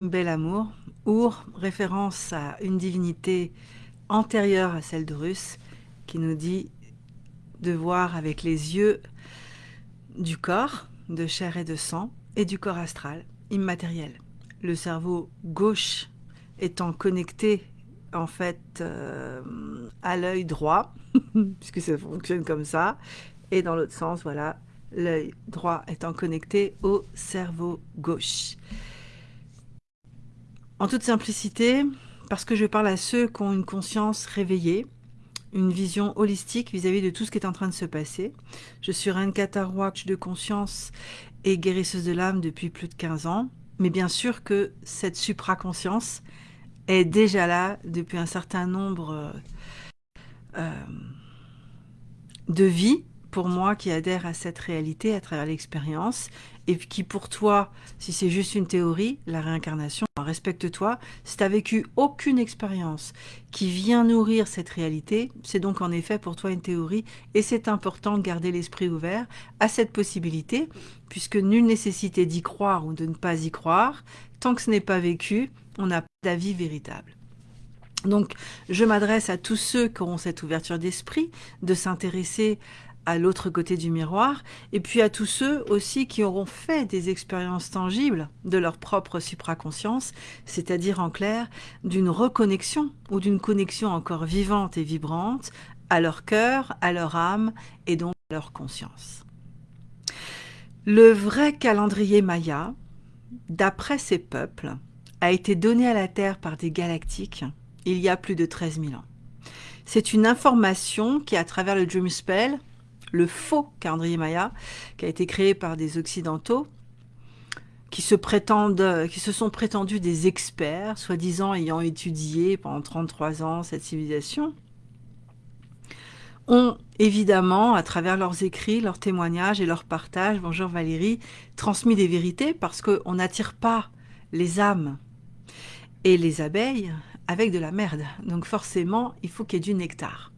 Bel amour, Our, référence à une divinité antérieure à celle d'Horus, qui nous dit de voir avec les yeux du corps, de chair et de sang, et du corps astral, immatériel. Le cerveau gauche étant connecté en fait euh, à l'œil droit, puisque ça fonctionne comme ça, et dans l'autre sens, voilà, l'œil droit étant connecté au cerveau gauche. En toute simplicité, parce que je parle à ceux qui ont une conscience réveillée, une vision holistique vis-à-vis de tout ce qui est en train de se passer. Je suis Reine Katarouach de conscience et guérisseuse de l'âme depuis plus de 15 ans. Mais bien sûr que cette supraconscience est déjà là depuis un certain nombre euh, de vies pour moi qui adhère à cette réalité à travers l'expérience et qui pour toi, si c'est juste une théorie, la réincarnation, respecte-toi. Si tu n'as vécu aucune expérience qui vient nourrir cette réalité, c'est donc en effet pour toi une théorie et c'est important de garder l'esprit ouvert à cette possibilité puisque nulle nécessité d'y croire ou de ne pas y croire, tant que ce n'est pas vécu, on n'a pas d'avis véritable. Donc, je m'adresse à tous ceux qui auront cette ouverture d'esprit, de s'intéresser à l'autre côté du miroir, et puis à tous ceux aussi qui auront fait des expériences tangibles de leur propre supraconscience, c'est-à-dire en clair d'une reconnexion ou d'une connexion encore vivante et vibrante à leur cœur, à leur âme et donc à leur conscience. Le vrai calendrier Maya, d'après ces peuples, a été donné à la Terre par des galactiques il y a plus de 13 000 ans. C'est une information qui, à travers le Dream Spell, le faux calendrier Maya, qui a été créé par des Occidentaux, qui se, qui se sont prétendus des experts, soi-disant ayant étudié pendant 33 ans cette civilisation, ont évidemment, à travers leurs écrits, leurs témoignages et leurs partages, bonjour Valérie, transmis des vérités parce qu'on n'attire pas les âmes et les abeilles avec de la merde. Donc forcément, il faut qu'il y ait du nectar.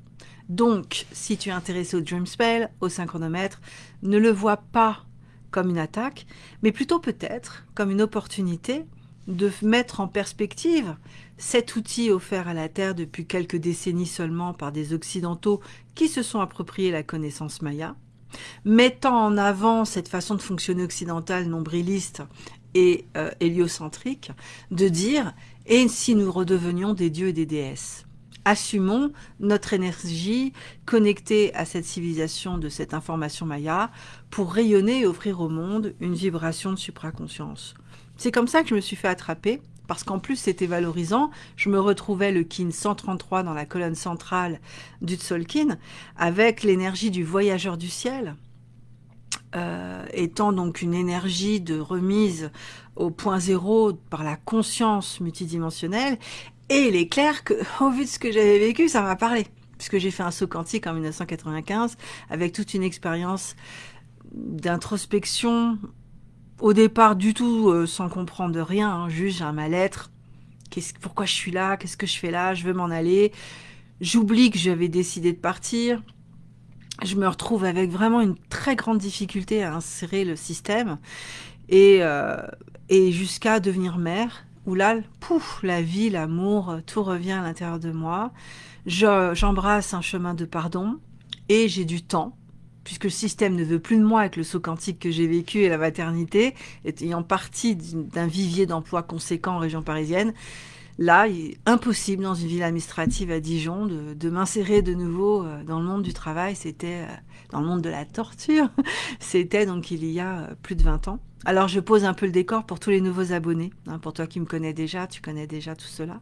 Donc, si tu es intéressé au Dream Spell, au synchronomètre, ne le vois pas comme une attaque, mais plutôt peut-être comme une opportunité de mettre en perspective cet outil offert à la Terre depuis quelques décennies seulement par des Occidentaux qui se sont appropriés la connaissance Maya, mettant en avant cette façon de fonctionner occidentale nombriliste et euh, héliocentrique, de dire « et si nous redevenions des dieux et des déesses ?» Assumons notre énergie connectée à cette civilisation de cette information maya pour rayonner et offrir au monde une vibration de supraconscience. C'est comme ça que je me suis fait attraper, parce qu'en plus c'était valorisant, je me retrouvais le kin 133 dans la colonne centrale du Tzolkin, avec l'énergie du voyageur du ciel, euh, étant donc une énergie de remise au point zéro par la conscience multidimensionnelle, et il est clair que, au vu de ce que j'avais vécu, ça m'a parlé. Puisque j'ai fait un saut quantique en 1995 avec toute une expérience d'introspection, au départ du tout euh, sans comprendre rien, hein, juste j'ai un mal-être, pourquoi je suis là, qu'est-ce que je fais là, je veux m'en aller, j'oublie que j'avais décidé de partir, je me retrouve avec vraiment une très grande difficulté à insérer le système, et, euh, et jusqu'à devenir mère, où là, pouf, la vie, l'amour, tout revient à l'intérieur de moi. J'embrasse un chemin de pardon et j'ai du temps, puisque le système ne veut plus de moi avec le saut quantique que j'ai vécu et la maternité, ayant partie d'un vivier d'emploi conséquent en région parisienne. Là, il est impossible dans une ville administrative à Dijon de, m'insérer de nouveau euh, dans le monde du travail. C'était euh, dans le monde de la torture. C'était donc il y a euh, plus de 20 ans. Alors je pose un peu le décor pour tous les nouveaux abonnés. Hein, pour toi qui me connais déjà, tu connais déjà tout cela.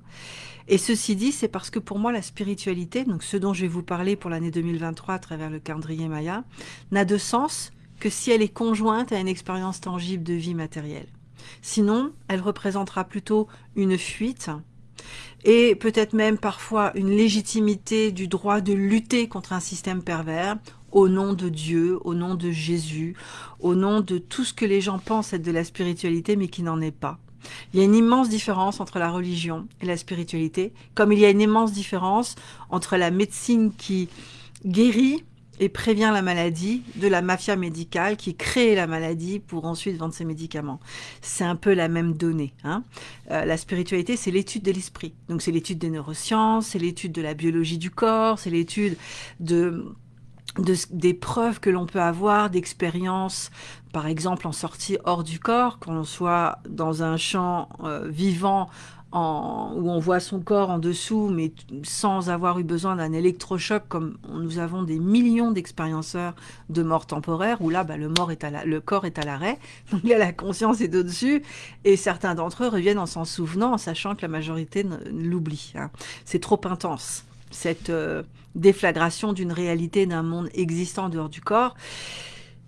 Et ceci dit, c'est parce que pour moi, la spiritualité, donc ce dont je vais vous parler pour l'année 2023 à travers le calendrier Maya, n'a de sens que si elle est conjointe à une expérience tangible de vie matérielle. Sinon, elle représentera plutôt une fuite et peut-être même parfois une légitimité du droit de lutter contre un système pervers au nom de Dieu, au nom de Jésus, au nom de tout ce que les gens pensent être de la spiritualité mais qui n'en est pas. Il y a une immense différence entre la religion et la spiritualité, comme il y a une immense différence entre la médecine qui guérit et prévient la maladie de la mafia médicale qui crée la maladie pour ensuite vendre ses médicaments. C'est un peu la même donnée. Hein. Euh, la spiritualité, c'est l'étude de l'esprit. Donc c'est l'étude des neurosciences, c'est l'étude de la biologie du corps, c'est l'étude de des preuves que l'on peut avoir d'expériences, par exemple en sortie hors du corps, qu'on soit dans un champ euh, vivant où on voit son corps en dessous, mais sans avoir eu besoin d'un électrochoc, comme nous avons des millions d'expérienceurs de mort temporaire, où là, bah, le, mort est à le corps est à l'arrêt, donc la conscience est au-dessus, et certains d'entre eux reviennent en s'en souvenant, en sachant que la majorité l'oublie. Hein. C'est trop intense, cette euh, déflagration d'une réalité d'un monde existant dehors du corps.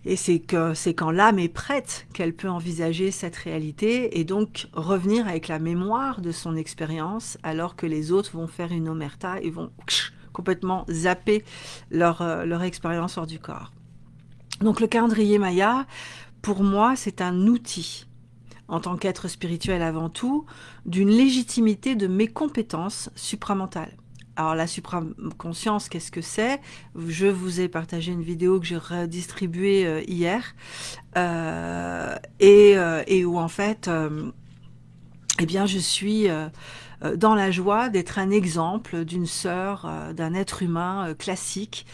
Et c'est que c'est quand l'âme est prête qu'elle peut envisager cette réalité et donc revenir avec la mémoire de son expérience alors que les autres vont faire une omerta et vont complètement zapper leur, euh, leur expérience hors du corps. Donc le calendrier Maya, pour moi, c'est un outil en tant qu'être spirituel avant tout, d'une légitimité de mes compétences supramentales. Alors la supraconscience, qu'est-ce que c'est? Je vous ai partagé une vidéo que j'ai redistribuée euh, hier. Euh, et, euh, et, où en fait, eh bien je suis dans la joie d'être un exemple d'une sœur, euh, d'un être humain euh, classique,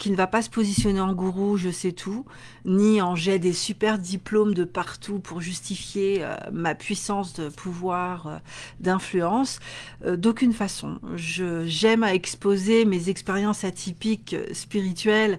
qui ne va pas se positionner en gourou, je sais tout, ni en jet des super diplômes de partout pour justifier ma puissance de pouvoir, d'influence, d'aucune façon. J'aime à exposer mes expériences atypiques spirituelles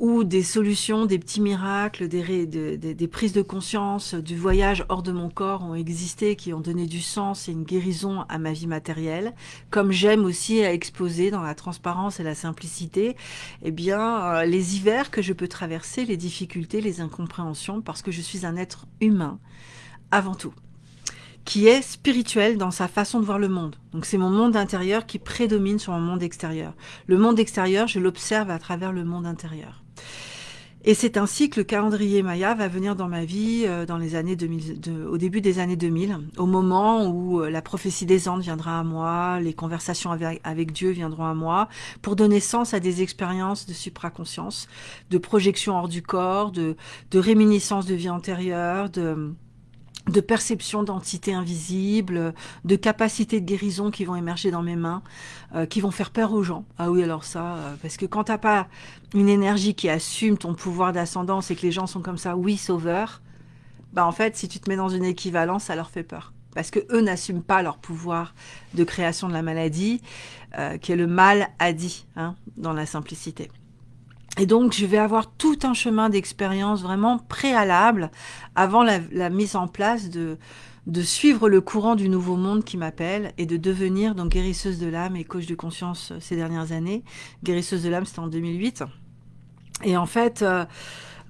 ou des solutions, des petits miracles, des, prises de conscience, du voyage hors de mon corps ont existé, qui ont donné du sens et une guérison à ma vie matérielle. Comme j'aime aussi à exposer dans la transparence et la simplicité, eh bien, euh, les hivers que je peux traverser, les difficultés, les incompréhensions, parce que je suis un être humain, avant tout qui est spirituel dans sa façon de voir le monde. Donc c'est mon monde intérieur qui prédomine sur mon monde extérieur. Le monde extérieur, je l'observe à travers le monde intérieur. Et c'est ainsi que le calendrier Maya va venir dans ma vie euh, dans les années 2000, au début des années 2000, au moment où euh, la prophétie des Andes viendra à moi, les conversations avec, Dieu viendront à moi, pour donner sens à des expériences de supraconscience, de projection hors du corps, de, de réminiscence de vie antérieure, de de perception d'entités invisibles, de capacités de guérison qui vont émerger dans mes mains, euh, qui vont faire peur aux gens. Ah oui, alors ça, euh, parce que quand t'as pas une énergie qui assume ton pouvoir d'ascendance et que les gens sont comme ça, oui, sauveur, bah en fait, si tu te mets dans une équivalence, ça leur fait peur. Parce que eux n'assument pas leur pouvoir de création de la maladie, euh, qui est le mal a dit, hein, dans la simplicité. Et donc, je vais avoir tout un chemin d'expérience vraiment préalable avant la, mise en place de, de suivre le courant du nouveau monde qui m'appelle et de devenir donc guérisseuse de l'âme et coach de conscience ces dernières années. Guérisseuse de l'âme, c'était en 2008. Et en fait, euh,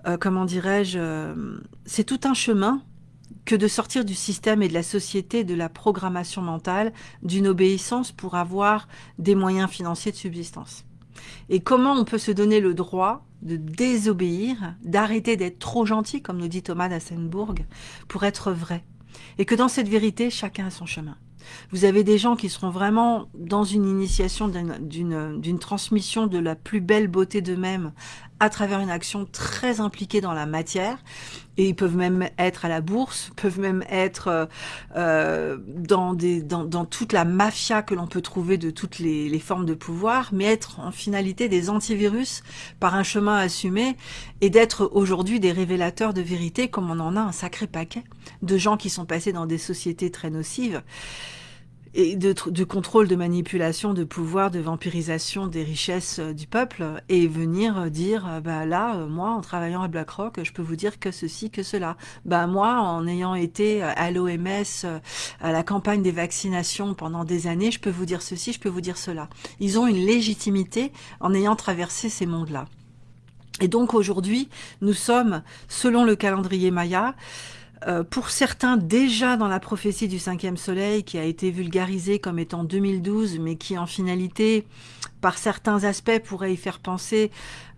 euh, comment dirais-je, euh, c'est tout un chemin que de sortir du système et de la société, de la programmation mentale, d'une obéissance pour avoir des moyens financiers de subsistance. Et comment on peut se donner le droit de désobéir, d'arrêter d'être trop gentil, comme nous dit Thomas d'Assenbourg, pour être vrai? Et que dans cette vérité, chacun a son chemin. Vous avez des gens qui seront vraiment dans une initiation d'une transmission de la plus belle beauté d'eux-mêmes à travers une action très impliquée dans la matière. Et ils peuvent même être à la bourse, peuvent même être euh, euh, dans, des, dans, dans, toute la mafia que l'on peut trouver de toutes les, les, formes de pouvoir, mais être en finalité des antivirus par un chemin assumé et d'être aujourd'hui des révélateurs de vérité comme on en a un sacré paquet de gens qui sont passés dans des sociétés très nocives et de, de, contrôle, de manipulation, de pouvoir, de vampirisation des richesses euh, du peuple, et venir euh, dire, euh, bah là, moi, en travaillant à BlackRock, je peux vous dire que ceci, que cela. Bah moi, en ayant été à l'OMS, à la campagne des vaccinations pendant des années, je peux vous dire ceci, je peux vous dire cela. Ils ont une légitimité en ayant traversé ces mondes-là. Et donc aujourd'hui, nous sommes, selon le calendrier Maya, euh, pour certains déjà dans la prophétie du cinquième soleil qui a été vulgarisée comme étant 2012 mais qui en finalité par certains aspects pourrait y faire penser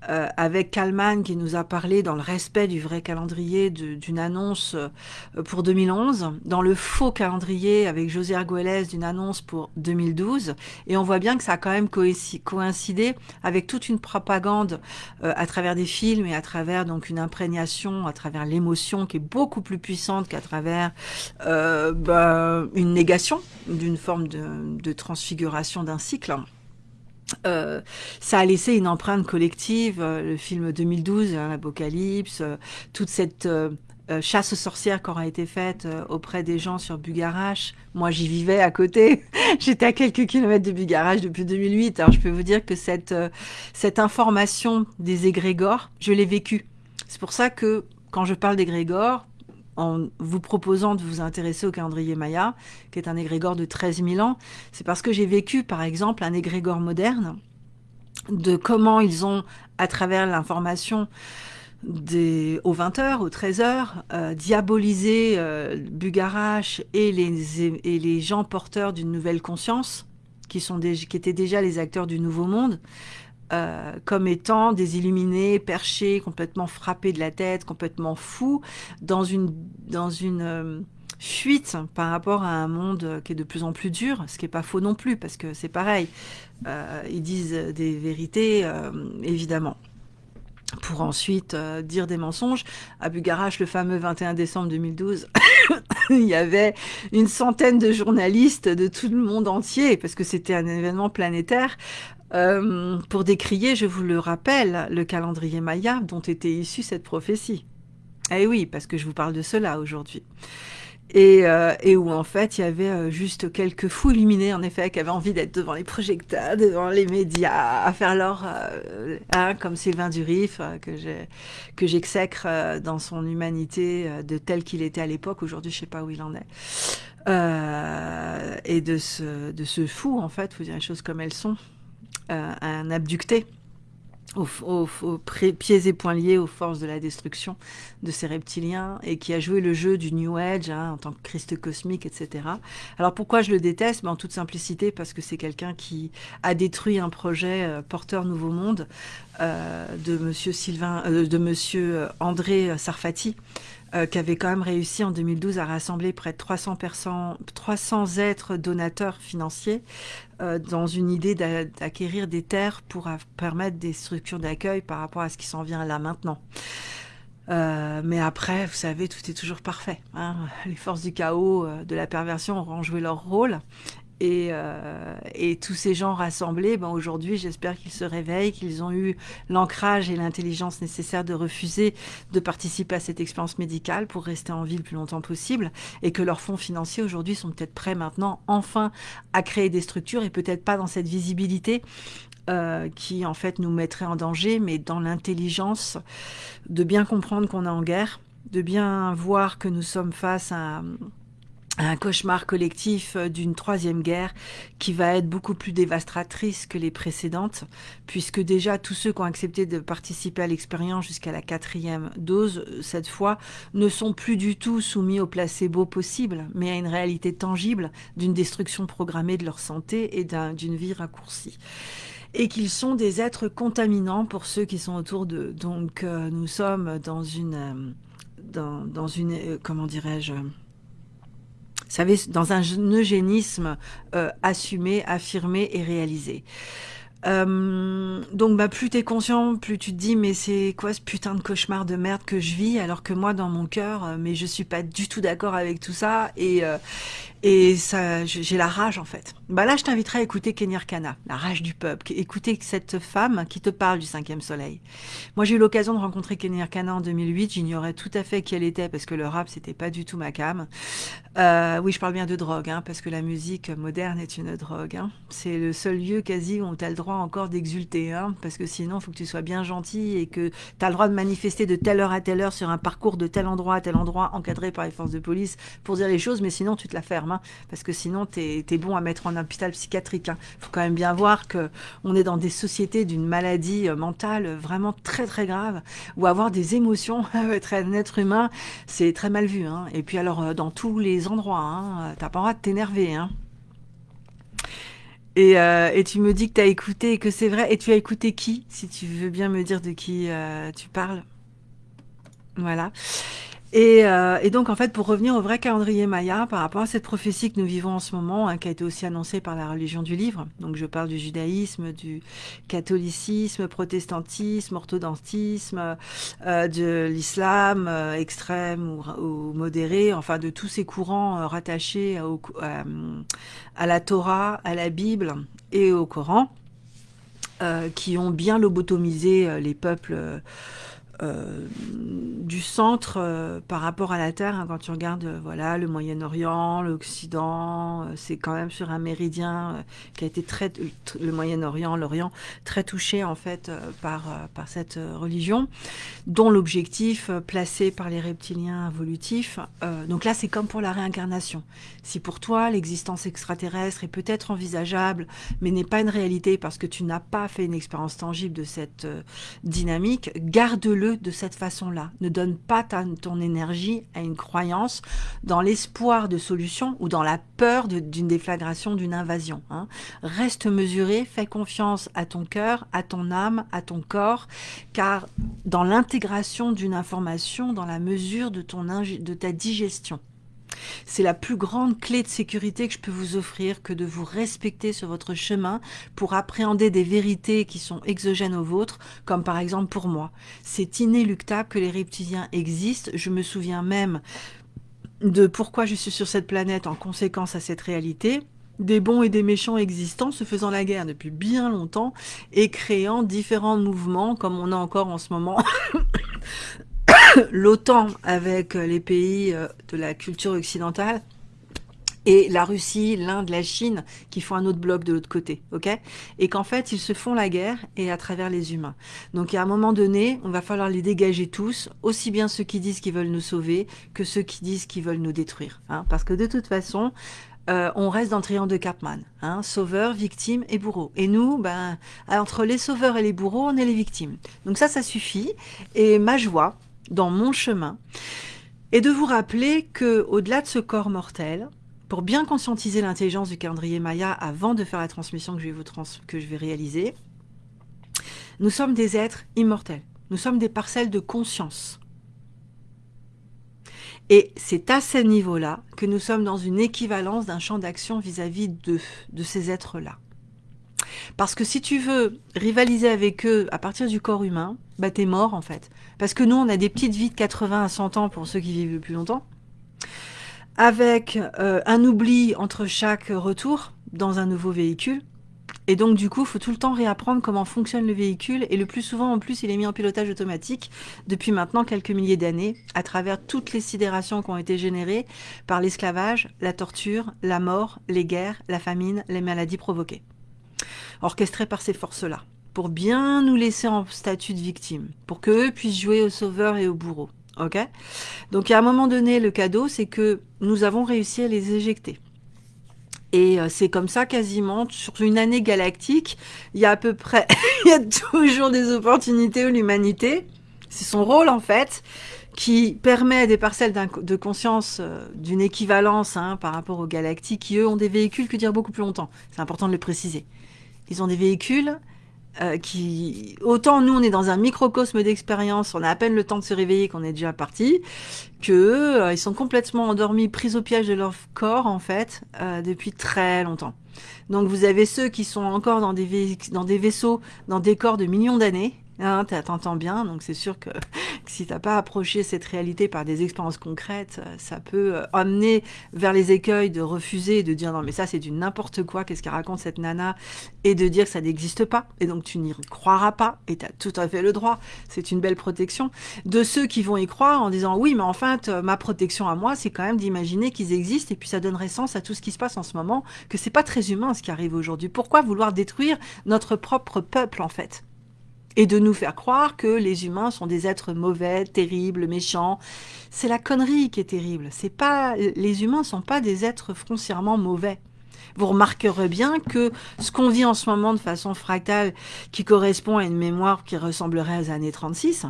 euh, avec Kalman qui nous a parlé dans le respect du vrai calendrier d'une annonce euh, pour 2011, dans le faux calendrier avec José Argüelles d'une annonce pour 2012, et on voit bien que ça a quand même coïncidé avec toute une propagande euh, à travers des films et à travers donc une imprégnation, à travers l'émotion qui est beaucoup plus puissante qu'à travers bah, une négation d'une forme de, de transfiguration d'un cycle. Euh, ça a laissé une empreinte collective, euh, le film 2012, hein, l'Apocalypse, euh, toute cette chasse aux sorcières qui aura été faite auprès des gens sur Bugarache. Moi, j'y vivais à côté. J'étais à quelques kilomètres de Bugarache depuis 2008. Alors, je peux vous dire que cette, cette information des égrégores, je l'ai vécue. C'est pour ça que quand je parle d'égrégores, en vous proposant de vous intéresser au calendrier Maya, qui est un égrégore de 13 000 ans, c'est parce que j'ai vécu, par exemple, un égrégore moderne, de comment ils ont, à travers l'information aux 20h, aux 13h, euh, diabolisé euh, Bugarache et les, gens porteurs d'une nouvelle conscience, qui étaient déjà les acteurs du Nouveau Monde, euh, comme étant des illuminés, perchés, complètement frappés de la tête, complètement fous, dans une, dans une euh, fuite par rapport à un monde qui est de plus en plus dur, ce qui n'est pas faux non plus, parce que c'est pareil, euh, ils disent des vérités, évidemment pour ensuite dire des mensonges. À Bugarache, le fameux 21 décembre 2012, il y avait une centaine de journalistes de tout le monde entier, parce que c'était un événement planétaire, euh, pour décrier, je vous le rappelle, le calendrier maya dont était issue cette prophétie. Eh oui, parce que je vous parle de cela aujourd'hui. Et, euh, et, où en fait il y avait euh, juste quelques fous illuminés en effet qui avaient envie d'être devant les projecteurs, devant les médias, à faire leur hein, comme Sylvain Durif que j'exècre dans son humanité de tel qu'il était à l'époque. Aujourd'hui je sais pas où il en est. et de ce de ce fou en fait, faut dire les choses comme elles sont. Euh, un abducté aux, pieds et poings liés aux forces de la destruction de ces reptiliens et qui a joué le jeu du New Age hein, en tant que Christ cosmique, etc. Alors pourquoi je le déteste? Ben, En toute simplicité, parce que c'est quelqu'un qui a détruit un projet euh, porteur Nouveau Monde euh, de Monsieur Sylvain, de Monsieur André Sarfati, euh, qui avait quand même réussi en 2012 à rassembler près de 300, 300 êtres donateurs financiers euh, dans une idée d'acquérir des terres pour permettre des structures d'accueil par rapport à ce qui s'en vient là maintenant. Euh, mais après, vous savez, tout est toujours parfait. Hein. Les forces du chaos, de la perversion auront joué leur rôle. Euh, et, tous ces gens rassemblés, ben aujourd'hui, j'espère qu'ils se réveillent, qu'ils ont eu l'ancrage et l'intelligence nécessaire de refuser de participer à cette expérience médicale pour rester en vie le plus longtemps possible, et que leurs fonds financiers aujourd'hui sont peut-être prêts maintenant, enfin, à créer des structures, et peut-être pas dans cette visibilité euh, qui en fait nous mettrait en danger, mais dans l'intelligence de bien comprendre qu'on est en guerre, de bien voir que nous sommes face à un cauchemar collectif euh, d'une troisième guerre qui va être beaucoup plus dévastatrice que les précédentes, puisque déjà tous ceux qui ont accepté de participer à l'expérience jusqu'à la quatrième dose, euh, cette fois, ne sont plus du tout soumis au placebo possible, mais à une réalité tangible d'une destruction programmée de leur santé et d'une vie raccourcie et qu'ils sont des êtres contaminants pour ceux qui sont autour d'eux. Donc euh, nous sommes dans une, dans, dans une, comment dirais-je, savez, dans un eugénisme euh, assumé, affirmé et réalisé. Euh, donc bah plus t'es conscient, plus tu te dis mais c'est quoi ce putain de cauchemar de merde que je vis alors que moi dans mon cœur, euh, mais je suis pas du tout d'accord avec tout ça et et ça, j'ai la rage en fait. Bah là, je t'inviterai à écouter Kenny Arcana, la rage du peuple. Écouter cette femme qui te parle du cinquième soleil. Moi, j'ai eu l'occasion de rencontrer Kenny Arcana en 2008. J'ignorais tout à fait qui elle était parce que le rap, c'était pas du tout ma cam. Euh, oui, je parle bien de drogue, hein, parce que la musique moderne est une drogue. Hein. C'est le seul lieu quasi où tu as le droit encore d'exulter, hein, parce que sinon, il faut que tu sois bien gentil et que tu as le droit de manifester de telle heure à telle heure sur un parcours de tel endroit à tel endroit, encadré par les forces de police pour dire les choses, mais sinon, tu te la fermes. Hein, parce que sinon, tu es, bon à mettre en hôpital psychiatrique. Il hein. faut quand même bien voir que on est dans des sociétés d'une maladie euh, mentale vraiment très très grave, où avoir des émotions, être un être humain, c'est très mal vu. Hein. Et puis alors, euh, dans tous les endroits, hein, t'as pas le droit de t'énerver. Et, euh, et, tu me dis que tu as écouté et que c'est vrai. Et tu as écouté qui Si tu veux bien me dire de qui euh, tu parles? Voilà. Et, euh, et, donc, en fait, pour revenir au vrai calendrier Maya, par rapport à cette prophétie que nous vivons en ce moment, hein, qui a été aussi annoncée par la religion du livre, donc je parle du judaïsme, du catholicisme, protestantisme, orthodontisme, euh, de l'islam euh, extrême ou, ou, modéré, enfin de tous ces courants euh, rattachés au, à la Torah, à la Bible et au Coran, euh, qui ont bien lobotomisé les peuples euh, du centre euh, par rapport à la Terre. Hein, quand tu regardes euh, voilà, le Moyen-Orient, l'Occident, c'est quand même sur un méridien qui a été très... Le Moyen-Orient, l'Orient, très touché en fait par, par cette religion, dont l'objectif placé par les reptiliens évolutifs. donc là, c'est comme pour la réincarnation. Si pour toi, l'existence extraterrestre est peut-être envisageable, mais n'est pas une réalité parce que tu n'as pas fait une expérience tangible de cette dynamique, garde-le de cette façon-là. Ne donne pas ton énergie à une croyance dans l'espoir de solution ou dans la peur d'une déflagration, d'une invasion. Hein. Reste mesuré, fais confiance à ton cœur, à ton âme, à ton corps, car dans l'intégration d'une information, dans la mesure de, de ta digestion, c'est la plus grande clé de sécurité que je peux vous offrir que de vous respecter sur votre chemin pour appréhender des vérités qui sont exogènes aux vôtres, comme par exemple pour moi. C'est inéluctable que les reptiliens existent. Je me souviens même de pourquoi je suis sur cette planète en conséquence à cette réalité des bons et des méchants existants se faisant la guerre depuis bien longtemps et créant différents mouvements comme on a encore en ce moment l'OTAN avec les pays euh, de la culture occidentale et la Russie, l'Inde, la Chine qui font un autre bloc de l'autre côté, ok? Et qu'en fait, ils se font la guerre et à travers les humains. Donc, à un moment donné, on va falloir les dégager tous, aussi bien ceux qui disent qu'ils veulent nous sauver que ceux qui disent qu'ils veulent nous détruire. Hein Parce que de toute façon, euh, on reste dans le triangle de Capman, hein, sauveur, victime et bourreau. Et nous, ben, entre les sauveurs et les bourreaux, on est les victimes. Donc ça, ça suffit. Et ma joie, dans mon chemin, et de vous rappeler que au-delà de ce corps mortel, pour bien conscientiser l'intelligence du calendrier Maya avant de faire la transmission que je vais, réaliser, nous sommes des êtres immortels. Nous sommes des parcelles de conscience. Et c'est à ce niveau-là que nous sommes dans une équivalence d'un champ d'action vis-à-vis de, de ces êtres-là. Parce que si tu veux rivaliser avec eux à partir du corps humain, bah t'es mort en fait. Parce que nous, on a des petites vies de 80 à 100 ans pour ceux qui vivent le plus longtemps, avec euh, un oubli entre chaque retour dans un nouveau véhicule. Et donc, du coup, il faut tout le temps réapprendre comment fonctionne le véhicule. Et le plus souvent, en plus, il est mis en pilotage automatique depuis maintenant quelques milliers d'années, à travers toutes les sidérations qui ont été générées par l'esclavage, la torture, la mort, les guerres, la famine, les maladies provoquées orchestré par ces forces-là, pour bien nous laisser en statut de victime, pour qu'eux puissent jouer au sauveur et au bourreau. Ok? Donc à un moment donné, le cadeau, c'est que nous avons réussi à les éjecter. Et euh, c'est comme ça quasiment, sur une année galactique, il y a à peu près, il y a toujours des opportunités où l'humanité, c'est son rôle en fait, qui permet à des parcelles de conscience euh, d'une équivalence hein, par rapport aux galactiques, qui eux ont des véhicules qui durent beaucoup plus longtemps. C'est important de le préciser. Ils ont des véhicules euh, qui... Autant nous, on est dans un microcosme d'expérience, on a à peine le temps de se réveiller qu'on est déjà parti, que euh, ils sont complètement endormis, pris au piège de leur corps, en fait, euh, depuis très longtemps. Donc vous avez ceux qui sont encore dans des, dans des vaisseaux, dans des corps de millions d'années, Hein, T'entends bien, donc c'est sûr que, si t'as pas approché cette réalité par des expériences concrètes, euh, ça peut euh, amener vers les écueils de refuser, de dire non mais ça c'est du n'importe quoi, qu'est-ce qu'elle raconte cette nana, et de dire que ça n'existe pas, et donc tu n'y croiras pas, et tu as tout à fait le droit, c'est une belle protection, de ceux qui vont y croire en disant oui mais enfin ma protection à moi c'est quand même d'imaginer qu'ils existent, et puis ça donnerait sens à tout ce qui se passe en ce moment, que c'est pas très humain ce qui arrive aujourd'hui. Pourquoi vouloir détruire notre propre peuple en fait? Et de nous faire croire que les humains sont des êtres mauvais, terribles, méchants. C'est la connerie qui est terrible. C'est pas les humains sont pas des êtres foncièrement mauvais. Vous remarquerez bien que ce qu'on vit en ce moment de façon fractale, qui correspond à une mémoire qui ressemblerait aux années 36,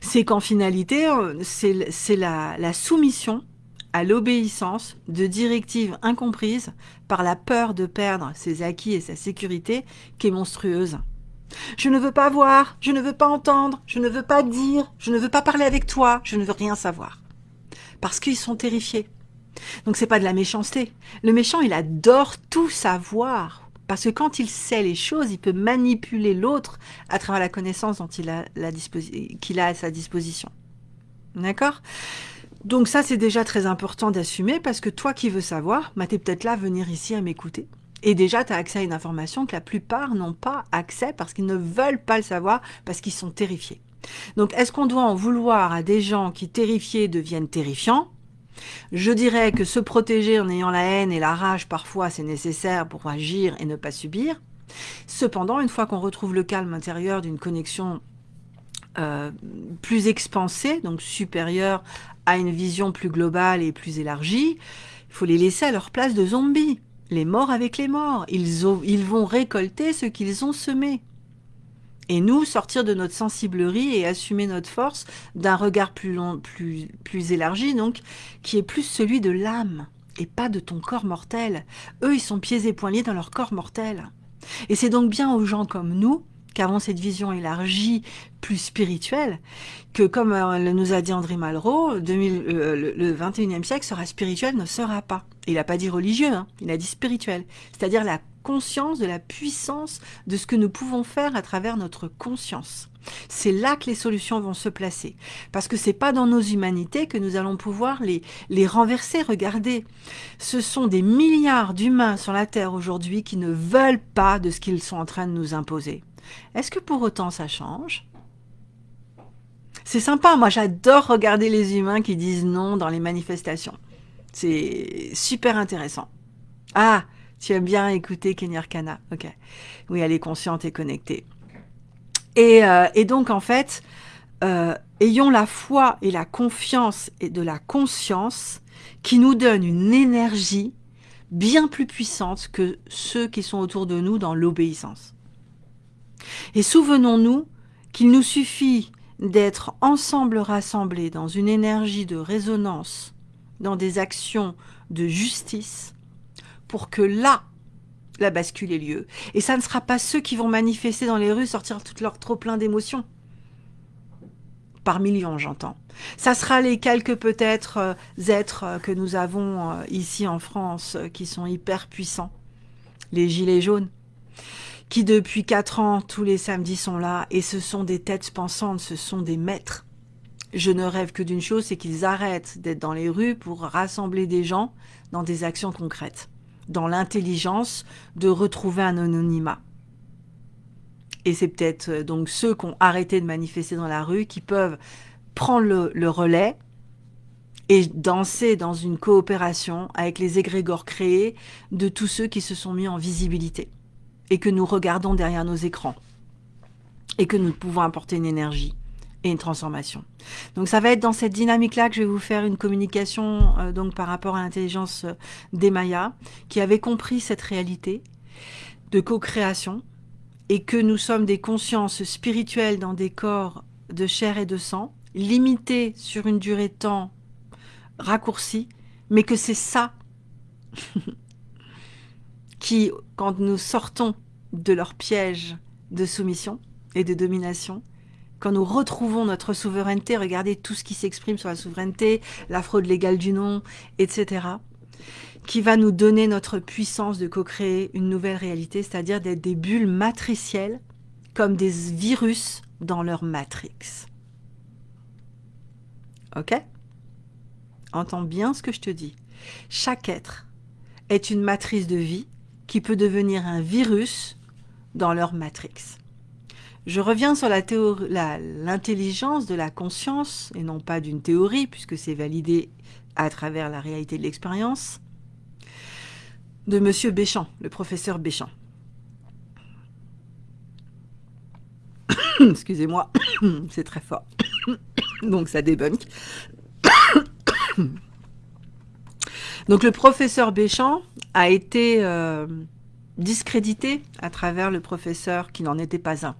c'est qu'en finalité, c'est la, la soumission à l'obéissance de directives incomprises par la peur de perdre ses acquis et sa sécurité qui est monstrueuse. Je ne veux pas voir, je ne veux pas entendre, je ne veux pas dire, je ne veux pas parler avec toi, je ne veux rien savoir. Parce qu'ils sont terrifiés. Donc c'est pas de la méchanceté. Le méchant, il adore tout savoir. Parce que quand il sait les choses, il peut manipuler l'autre à travers la connaissance qu'il a à sa disposition. D'accord? Donc ça, c'est déjà très important d'assumer parce que toi qui veux savoir, bah, tu es peut-être là à venir ici à m'écouter. Et déjà, tu as accès à une information que la plupart n'ont pas accès parce qu'ils ne veulent pas le savoir, parce qu'ils sont terrifiés. Donc, est-ce qu'on doit en vouloir à des gens qui, terrifiés, deviennent terrifiants? Je dirais que se protéger en ayant la haine et la rage, parfois, c'est nécessaire pour agir et ne pas subir. Cependant, une fois qu'on retrouve le calme intérieur d'une connexion euh, plus expansée, donc supérieure à une vision plus globale et plus élargie, il faut les laisser à leur place de zombies. Les morts avec les morts. Ils, vont récolter ce qu'ils ont semé. Et nous, sortir de notre sensiblerie et assumer notre force d'un regard plus, long, plus élargi, donc, qui est plus celui de l'âme et pas de ton corps mortel. Eux, ils sont pieds et poings liés dans leur corps mortel. Et c'est donc bien aux gens comme nous, avons cette vision élargie, plus spirituelle, que comme euh, nous a dit André Malraux, 2000, euh, le, 21e siècle sera spirituel, ne sera pas. Il n'a pas dit religieux, hein, il a dit spirituel. C'est-à-dire la conscience de la puissance de ce que nous pouvons faire à travers notre conscience. C'est là que les solutions vont se placer. Parce que c'est pas dans nos humanités que nous allons pouvoir les, les renverser. Regardez, ce sont des milliards d'humains sur la Terre aujourd'hui qui ne veulent pas de ce qu'ils sont en train de nous imposer. Est-ce que pour autant ça change? C'est sympa, moi j'adore regarder les humains qui disent non dans les manifestations. C'est super intéressant. Ah, tu as bien écouté Kenny Arcana. Ok. Oui, elle est consciente et connectée. Et, euh, donc, en fait, euh, ayons la foi et la confiance et de la conscience qui nous donnent une énergie bien plus puissante que ceux qui sont autour de nous dans l'obéissance. Et souvenons-nous qu'il nous suffit d'être ensemble rassemblés dans une énergie de résonance, dans des actions de justice, pour que là, la bascule ait lieu. Et ça ne sera pas ceux qui vont manifester dans les rues, sortir tout leur trop plein d'émotions. Par millions, j'entends. Ça sera les quelques peut-être euh, êtres euh, que nous avons euh, ici en France qui sont hyper puissants. Les gilets jaunes qui depuis quatre ans, tous les samedis sont là, et ce sont des têtes pensantes, ce sont des maîtres. Je ne rêve que d'une chose, c'est qu'ils arrêtent d'être dans les rues pour rassembler des gens dans des actions concrètes dans l'intelligence de retrouver un anonymat. Et c'est peut-être euh, donc ceux qui ont arrêté de manifester dans la rue qui peuvent prendre le, relais et danser dans une coopération avec les égrégores créés de tous ceux qui se sont mis en visibilité et que nous regardons derrière nos écrans et que nous pouvons apporter une énergie et une transformation. Donc ça va être dans cette dynamique-là que je vais vous faire une communication euh, donc par rapport à l'intelligence euh, des Mayas, qui avait compris cette réalité de co-création et que nous sommes des consciences spirituelles dans des corps de chair et de sang, limités sur une durée de temps raccourcie, mais que c'est ça qui, quand nous sortons de leur piège de soumission et de domination, quand nous retrouvons notre souveraineté, regardez tout ce qui s'exprime sur la souveraineté, la fraude légale du nom, etc., qui va nous donner notre puissance de co-créer une nouvelle réalité, c'est-à-dire d'être des bulles matricielles, comme des virus dans leur matrix. Ok? Entends bien ce que je te dis. Chaque être est une matrice de vie qui peut devenir un virus dans leur matrix. Je reviens sur l'intelligence de la conscience, et non pas d'une théorie, puisque c'est validé à travers la réalité de l'expérience, de M. Béchamp, le professeur Béchamp. Excusez-moi, c'est très fort. Donc ça débunk. Donc le professeur Béchamp a été euh, discrédité à travers le professeur qui n'en était pas un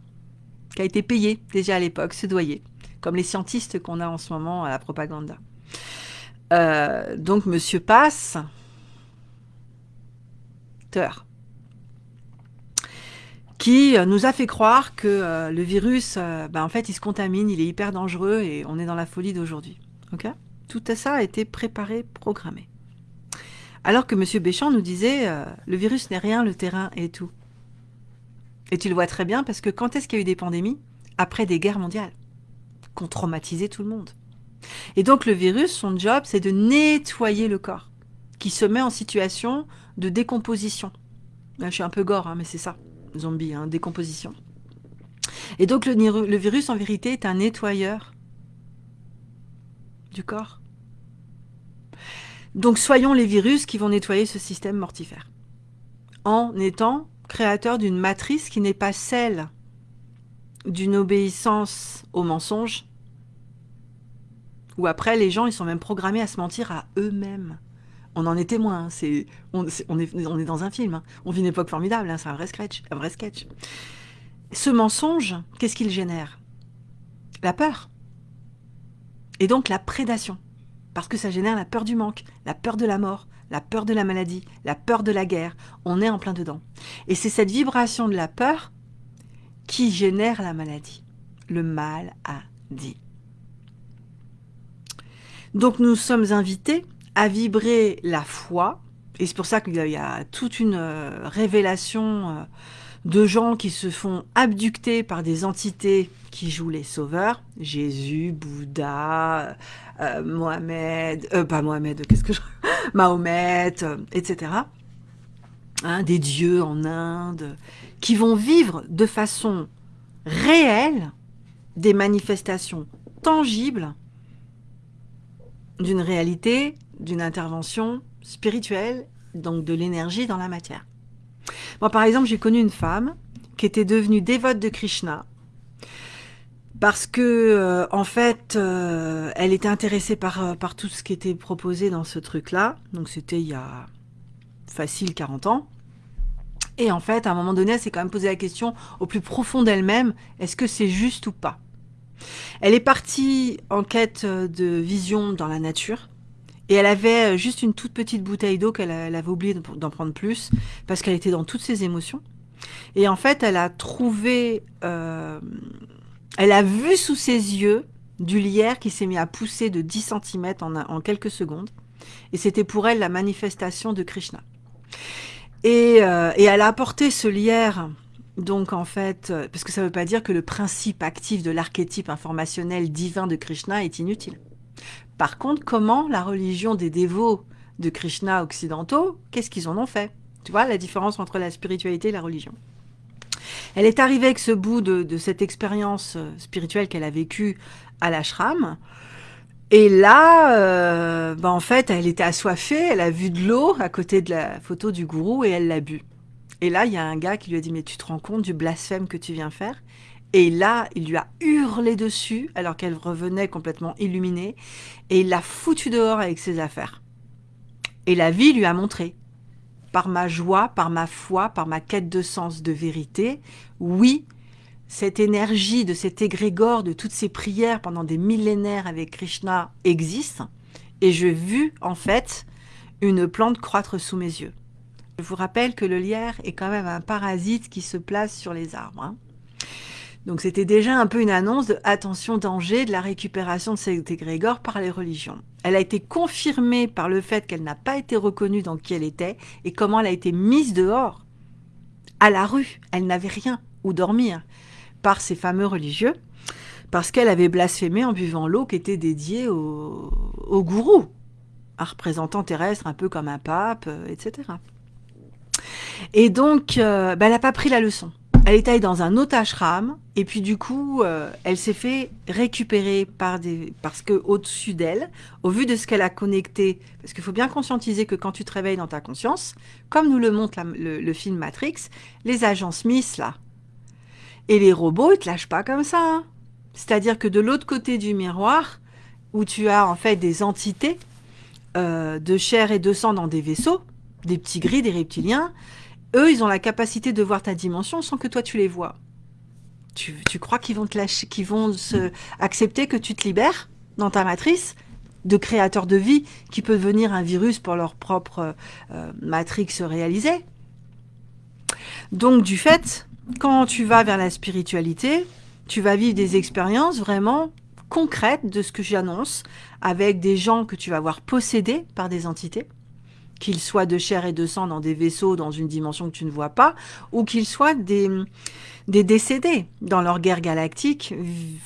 qui a été payé déjà à l'époque, doyer, comme les scientistes qu'on a en ce moment à la propaganda. Euh, donc, monsieur passe, qui euh, nous a fait croire que euh, le virus, ben, en fait, il se contamine, il est hyper dangereux et on est dans la folie d'aujourd'hui. Ok? Tout ça a été préparé, programmé. Alors que M. Béchamp nous disait, le virus n'est rien, le terrain est tout. Et tu le vois très bien parce que quand est-ce qu'il y a eu des pandémies? Après des guerres mondiales, qui ont traumatisé tout le monde. Et donc le virus, son job, c'est de nettoyer le corps, qui se met en situation de décomposition. je suis un peu gore, hein, mais c'est ça, zombie, hein, décomposition. Et donc le virus, en vérité, est un nettoyeur du corps. Donc soyons les virus qui vont nettoyer ce système mortifère. En étant créateur d'une matrice qui n'est pas celle d'une obéissance au mensonge, où après les gens ils sont même programmés à se mentir à eux-mêmes. On en est témoin, est, on, est, dans un film, hein. on vit une époque formidable, hein, c'est un vrai sketch, un vrai sketch. Ce mensonge, qu'est-ce qu'il génère? La peur. Et donc la prédation, parce que ça génère la peur du manque, la peur de la mort, la peur de la maladie, la peur de la guerre. On est en plein dedans. Et c'est cette vibration de la peur qui génère la maladie. Le mal a dit. Donc nous sommes invités à vibrer la foi, et c'est pour ça qu'il y a toute une euh, révélation euh, de gens qui se font abducter par des entités qui jouent les sauveurs, Jésus, Bouddha, euh, Mohamed, pas Mohamed, qu'est-ce que je... Mahomet, etc. Hein, des dieux en Inde, qui vont vivre de façon réelle des manifestations tangibles d'une réalité, d'une intervention spirituelle, donc de l'énergie dans la matière. Moi, par exemple, j'ai connu une femme qui était devenue dévote de Krishna parce que, euh, en fait, euh, elle était intéressée par, euh, par tout ce qui était proposé dans ce truc-là. Donc, c'était il y a facile 40 ans. Et en fait, à un moment donné, elle s'est quand même posé la question au plus profond d'elle-même, est-ce que c'est juste ou pas? Elle est partie en quête de vision dans la nature. Et elle avait euh, juste une toute petite bouteille d'eau qu'elle avait oublié d'en prendre plus, parce qu'elle était dans toutes ses émotions. Et en fait, elle a trouvé... Euh, elle a vu sous ses yeux du lierre qui s'est mis à pousser de 10 cm en, quelques secondes. Et c'était pour elle la manifestation de Krishna. Et, et elle a apporté ce lierre donc en fait, euh, parce que ça ne veut pas dire que le principe actif de l'archétype informationnel divin de Krishna est inutile. Par contre, comment la religion des dévots de Krishna occidentaux, qu'est-ce qu'ils en ont fait? Tu vois la différence entre la spiritualité et la religion. Elle est arrivée avec ce bout de, cette expérience euh, spirituelle qu'elle a vécue à l'ashram. Et là, euh, ben, en fait, elle était assoiffée, elle a vu de l'eau à côté de la photo du gourou et elle l'a bu. Et là, il y a un gars qui lui a dit, mais tu te rends compte du blasphème que tu viens faire? Et là, il lui a hurlé dessus, alors qu'elle revenait complètement illuminée, et il l'a foutu dehors avec ses affaires. Et la vie lui a montré, par ma joie, par ma foi, par ma quête de sens, de vérité, oui, cette énergie de cet égrégore, de toutes ces prières pendant des millénaires avec Krishna existe, et j'ai vu, en fait, une plante croître sous mes yeux. Je vous rappelle que le lierre est quand même un parasite qui se place sur les arbres. Hein. Donc c'était déjà un peu une annonce de attention danger de la récupération de cet égrégore par les religions. Elle a été confirmée par le fait qu'elle n'a pas été reconnue dans qui elle était et comment elle a été mise dehors, à la rue. Elle n'avait rien où dormir par ces fameux religieux parce qu'elle avait blasphémé en buvant l'eau qui était dédiée au, gourou, un représentant terrestre un peu comme un pape, euh, etc. Et donc, euh, bah, elle n'a pas pris la leçon. Elle est allée dans un autre ashram, et puis du coup, euh, elle s'est fait récupérer par des... parce que au-dessus d'elle, au vu de ce qu'elle a connecté, parce qu'il faut bien conscientiser que quand tu te réveilles dans ta conscience, comme nous le montre le, film Matrix, les agents Smith, là, et les robots, ils te lâchent pas comme ça. Hein. C'est-à-dire que de l'autre côté du miroir, où tu as en fait des entités euh, de chair et de sang dans des vaisseaux, des petits gris, des reptiliens, eux, ils ont la capacité de voir ta dimension sans que toi tu les vois. Tu, crois qu'ils vont te lâcher, qu'ils vont accepter que tu te libères dans ta matrice de créateurs de vie qui peut devenir un virus pour leur propre euh, matrix réalisée? Donc du fait, quand tu vas vers la spiritualité, tu vas vivre des expériences vraiment concrètes de ce que j'annonce, avec des gens que tu vas voir possédés par des entités, qu'ils soient de chair et de sang dans des vaisseaux dans une dimension que tu ne vois pas, ou qu'ils soient des, des décédés dans leur guerre galactique,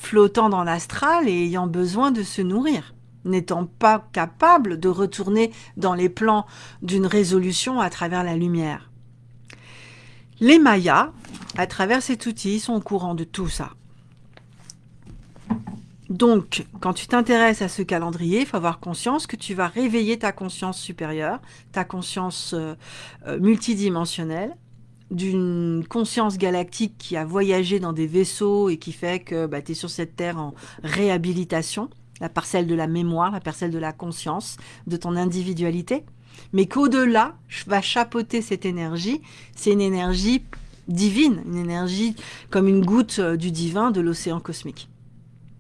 flottant dans l'astral et ayant besoin de se nourrir, n'étant pas capables de retourner dans les plans d'une résolution à travers la lumière. Les Mayas, à travers cet outil, sont au courant de tout ça. Donc, quand tu t'intéresses à ce calendrier, il faut avoir conscience que tu vas réveiller ta conscience supérieure, ta conscience euh, euh, multidimensionnelle, d'une conscience galactique qui a voyagé dans des vaisseaux et qui fait que bah, tu es sur cette terre en réhabilitation, la parcelle de la mémoire, la parcelle de la conscience, de ton individualité, mais qu'au-delà va chapeauter cette énergie, c'est une énergie divine, une énergie comme une goutte euh, du divin de l'océan cosmique.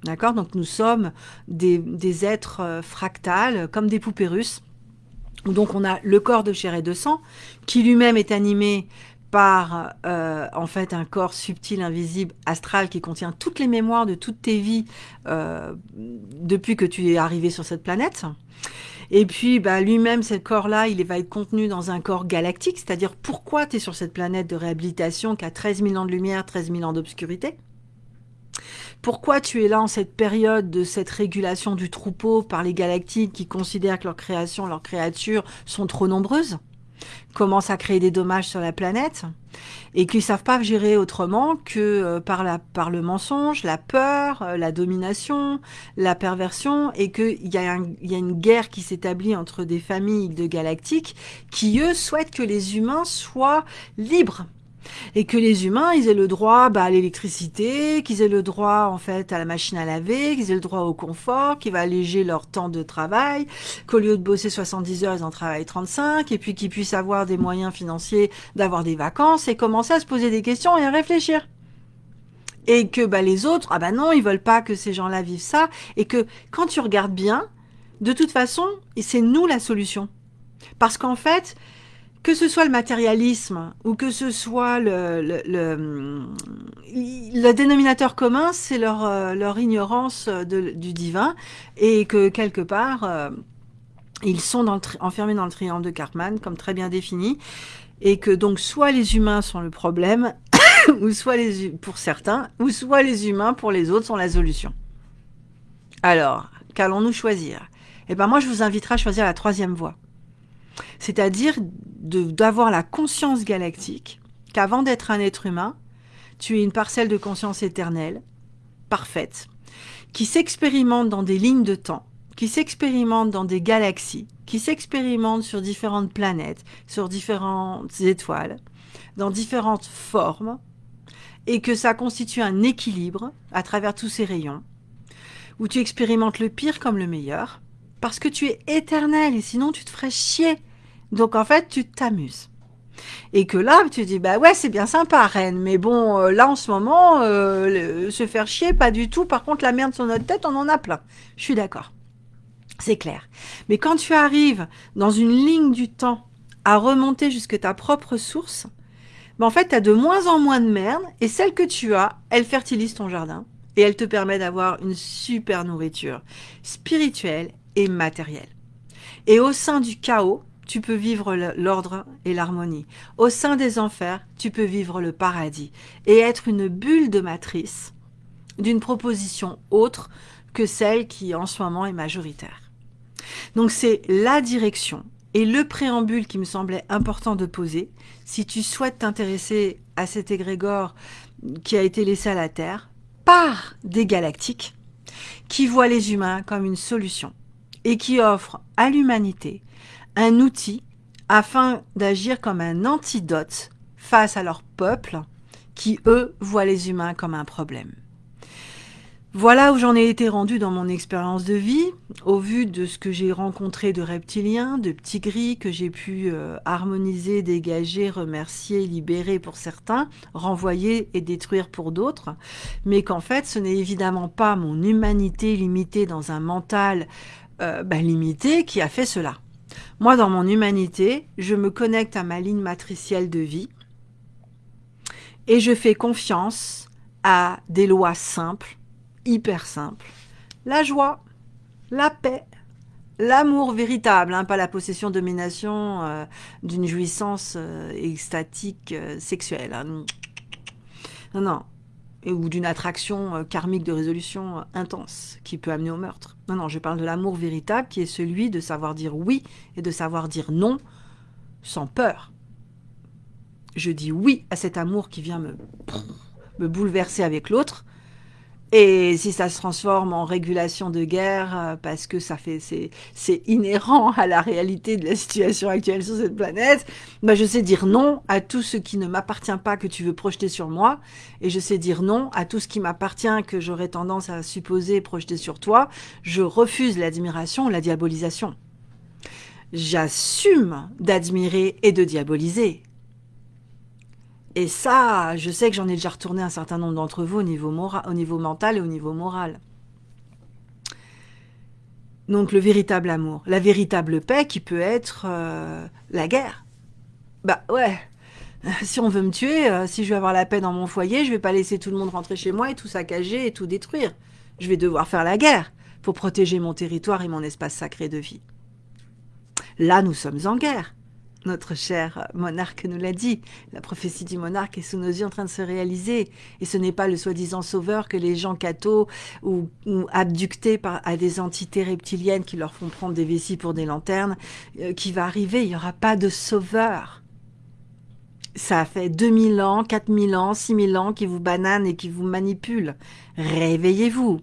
Donc nous sommes des, êtres euh, fractales, comme des poupées russes. Donc on a le corps de chair et de sang, qui lui-même est animé par euh, en fait un corps subtil, invisible, astral, qui contient toutes les mémoires de toutes tes vies euh, depuis que tu es arrivé sur cette planète. Et puis, bah, lui-même, ce corps-là, il va être contenu dans un corps galactique, c'est-à-dire pourquoi tu es sur cette planète de réhabilitation qui a 13 000 ans de lumière, 13 000 ans d'obscurité? Pourquoi tu es là en cette période de cette régulation du troupeau par les galactiques qui considèrent que leurs créations, leurs créatures sont trop nombreuses commencent à créer des dommages sur la planète et qu'ils ne savent pas gérer autrement que euh, par, le mensonge, la peur, euh, la domination, la perversion et qu'il y, a une guerre qui s'établit entre des familles de galactiques qui, eux, souhaitent que les humains soient libres et que les humains, ils aient le droit bah, à l'électricité, qu'ils aient le droit en fait à la machine à laver, qu'ils aient le droit au confort, qui va alléger leur temps de travail, qu'au lieu de bosser 70 heures, ils en travaillent 35, et puis qu'ils puissent avoir des moyens financiers d'avoir des vacances et commencer à se poser des questions et à réfléchir et que bah, les autres, ah bah non, ils veulent pas que ces gens-là vivent ça, et que quand tu regardes bien, de toute façon, c'est nous la solution. Parce qu'en fait, que ce soit le matérialisme ou que ce soit le, dénominateur commun, c'est leur, euh, ignorance du divin et que quelque part, euh, ils sont enfermés dans le triangle de Cartman, comme très bien défini, et que donc soit les humains sont le problème, ou soit les pour certains, ou soit les humains pour les autres sont la solution. Alors, qu'allons-nous choisir? Eh bien moi, je vous inviterai à choisir la troisième voie c'est-à-dire d'avoir la conscience galactique qu'avant d'être un être humain, tu es une parcelle de conscience éternelle, parfaite, qui s'expérimente dans des lignes de temps, qui s'expérimente dans des galaxies, qui s'expérimente sur différentes planètes, sur différentes étoiles, dans différentes formes, et que ça constitue un équilibre à travers tous ces rayons, où tu expérimentes le pire comme le meilleur, parce que tu es éternel, et sinon tu te ferais chier donc en fait, tu t'amuses. Et que là, tu dis, bah ouais, c'est bien sympa, Reine, mais bon, euh, là en ce moment, euh, se faire chier, pas du tout. Par contre, la merde sur notre tête, on en a plein. Je suis d'accord. C'est clair. Mais quand tu arrives dans une ligne du temps à remonter jusque ta propre source, bah en fait, tu as de moins en moins de merde, et celle que tu as, elle fertilise ton jardin, et elle te permet d'avoir une super nourriture spirituelle et matérielle. Et au sein du chaos, tu peux vivre l'ordre et l'harmonie. Au sein des enfers, tu peux vivre le paradis et être une bulle de matrice d'une proposition autre que celle qui en ce moment est majoritaire. Donc c'est la direction et le préambule qui me semblait important de poser si tu souhaites t'intéresser à cet égrégore qui a été laissé à la Terre par des galactiques qui voient les humains comme une solution et qui offrent à l'humanité un outil afin d'agir comme un antidote face à leur peuple qui, eux, voient les humains comme un problème. Voilà où j'en ai été rendu dans mon expérience de vie, au vu de ce que j'ai rencontré de reptiliens, de petits gris que j'ai pu euh, harmoniser, dégager, remercier, libérer pour certains, renvoyer et détruire pour d'autres, mais qu'en fait ce n'est évidemment pas mon humanité limitée dans un mental euh, bah, limité qui a fait cela. Moi, dans mon humanité, je me connecte à ma ligne matricielle de vie et je fais confiance à des lois simples, hyper simples. La joie, la paix, l'amour véritable, hein, pas la possession-domination euh, d'une jouissance euh, extatique euh, sexuelle. Hein. Non, non. Ou d'une attraction karmique de résolution intense qui peut amener au meurtre. Non, non, je parle de l'amour véritable qui est celui de savoir dire oui et de savoir dire non sans peur. Je dis oui à cet amour qui vient me, me bouleverser avec l'autre, et si ça se transforme en régulation de guerre, euh, parce que ça fait, c'est inhérent à la réalité de la situation actuelle sur cette planète, bah je sais dire non à tout ce qui ne m'appartient pas que tu veux projeter sur moi, et je sais dire non à tout ce qui m'appartient que j'aurais tendance à supposer projeter sur toi. Je refuse l'admiration, la diabolisation. J'assume d'admirer et de diaboliser. Et ça, je sais que j'en ai déjà retourné un certain nombre d'entre vous au niveau, au niveau mental et au niveau moral. Donc le véritable amour, la véritable paix qui peut être euh, la guerre. Bah ouais, si on veut me tuer, euh, si je veux avoir la paix dans mon foyer, je vais pas laisser tout le monde rentrer chez moi et tout saccager et tout détruire. Je vais devoir faire la guerre pour protéger mon territoire et mon espace sacré de vie. Là, nous sommes en guerre. Notre cher monarque nous l'a dit, la prophétie du monarque est sous nos yeux en train de se réaliser. Et ce n'est pas le soi-disant sauveur que les gens cathos ou, abductés par, à des entités reptiliennes qui leur font prendre des vessies pour des lanternes euh, qui va arriver. Il n'y aura pas de sauveur. Ça fait 2000 ans, 4000 ans, 6000 ans qui vous bananent et qui vous manipulent. Réveillez-vous.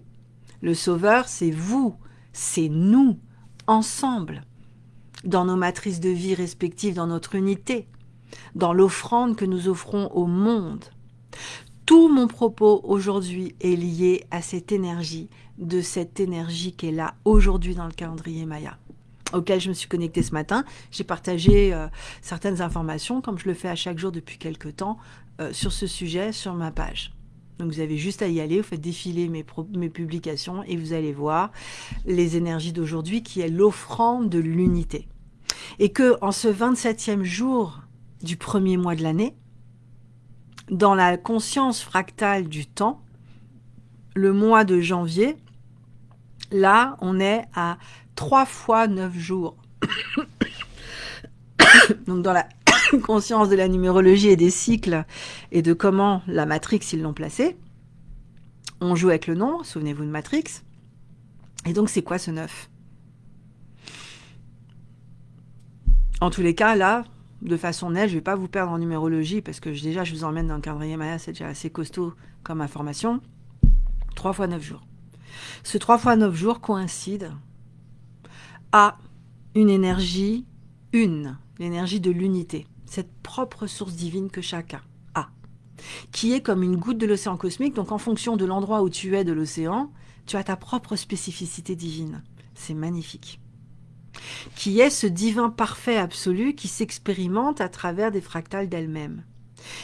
Le sauveur, c'est vous, c'est nous, ensemble dans nos matrices de vie respectives, dans notre unité, dans l'offrande que nous offrons au monde. Tout mon propos aujourd'hui est lié à cette énergie, de cette énergie qui est là aujourd'hui dans le calendrier Maya auquel je me suis connectée ce matin. J'ai partagé euh, certaines informations, comme je le fais à chaque jour depuis quelques temps, euh, sur ce sujet sur ma page. Donc vous avez juste à y aller, vous faites défiler mes, mes publications et vous allez voir les énergies d'aujourd'hui qui est l'offrande de l'unité et que en ce 27e jour du premier mois de l'année, dans la conscience fractale du temps, le mois de janvier, là, on est à 3 fois 9 jours. Donc dans la conscience de la numérologie et des cycles et de comment la matrix, ils l'ont placé, on joue avec le nombre, souvenez-vous de Matrix. Et donc c'est quoi ce 9 En tous les cas, là, de façon nette, je ne vais pas vous perdre en numérologie parce que déjà, je vous emmène dans le calendrier Maya, c'est déjà assez costaud comme information. 3 fois 9 jours. Ce 3 fois 9 jours coïncide à une énergie une, l'énergie de l'unité, cette propre source divine que chacun a, qui est comme une goutte de l'océan cosmique, donc en fonction de l'endroit où tu es de l'océan, tu as ta propre spécificité divine. C'est magnifique qui est ce divin parfait absolu qui s'expérimente à travers des fractales d'elle-même.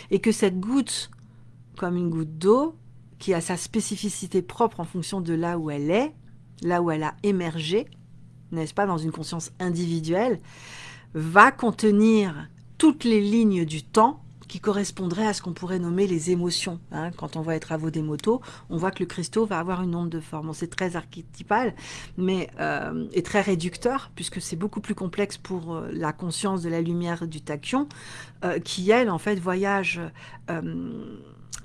Et que cette goutte, comme une goutte d'eau, qui a sa spécificité propre en fonction de là où elle est, là où elle a émergé, n'est-ce pas, dans une conscience individuelle, va contenir toutes les lignes du temps qui correspondrait à ce qu'on pourrait nommer les émotions. Hein. Quand on voit les travaux des motos, on voit que le cristaux va avoir une onde de forme. c'est très archétypal, mais euh, et très réducteur, puisque c'est beaucoup plus complexe pour euh, la conscience de la lumière du tachyon, euh, qui, elle, en fait, voyage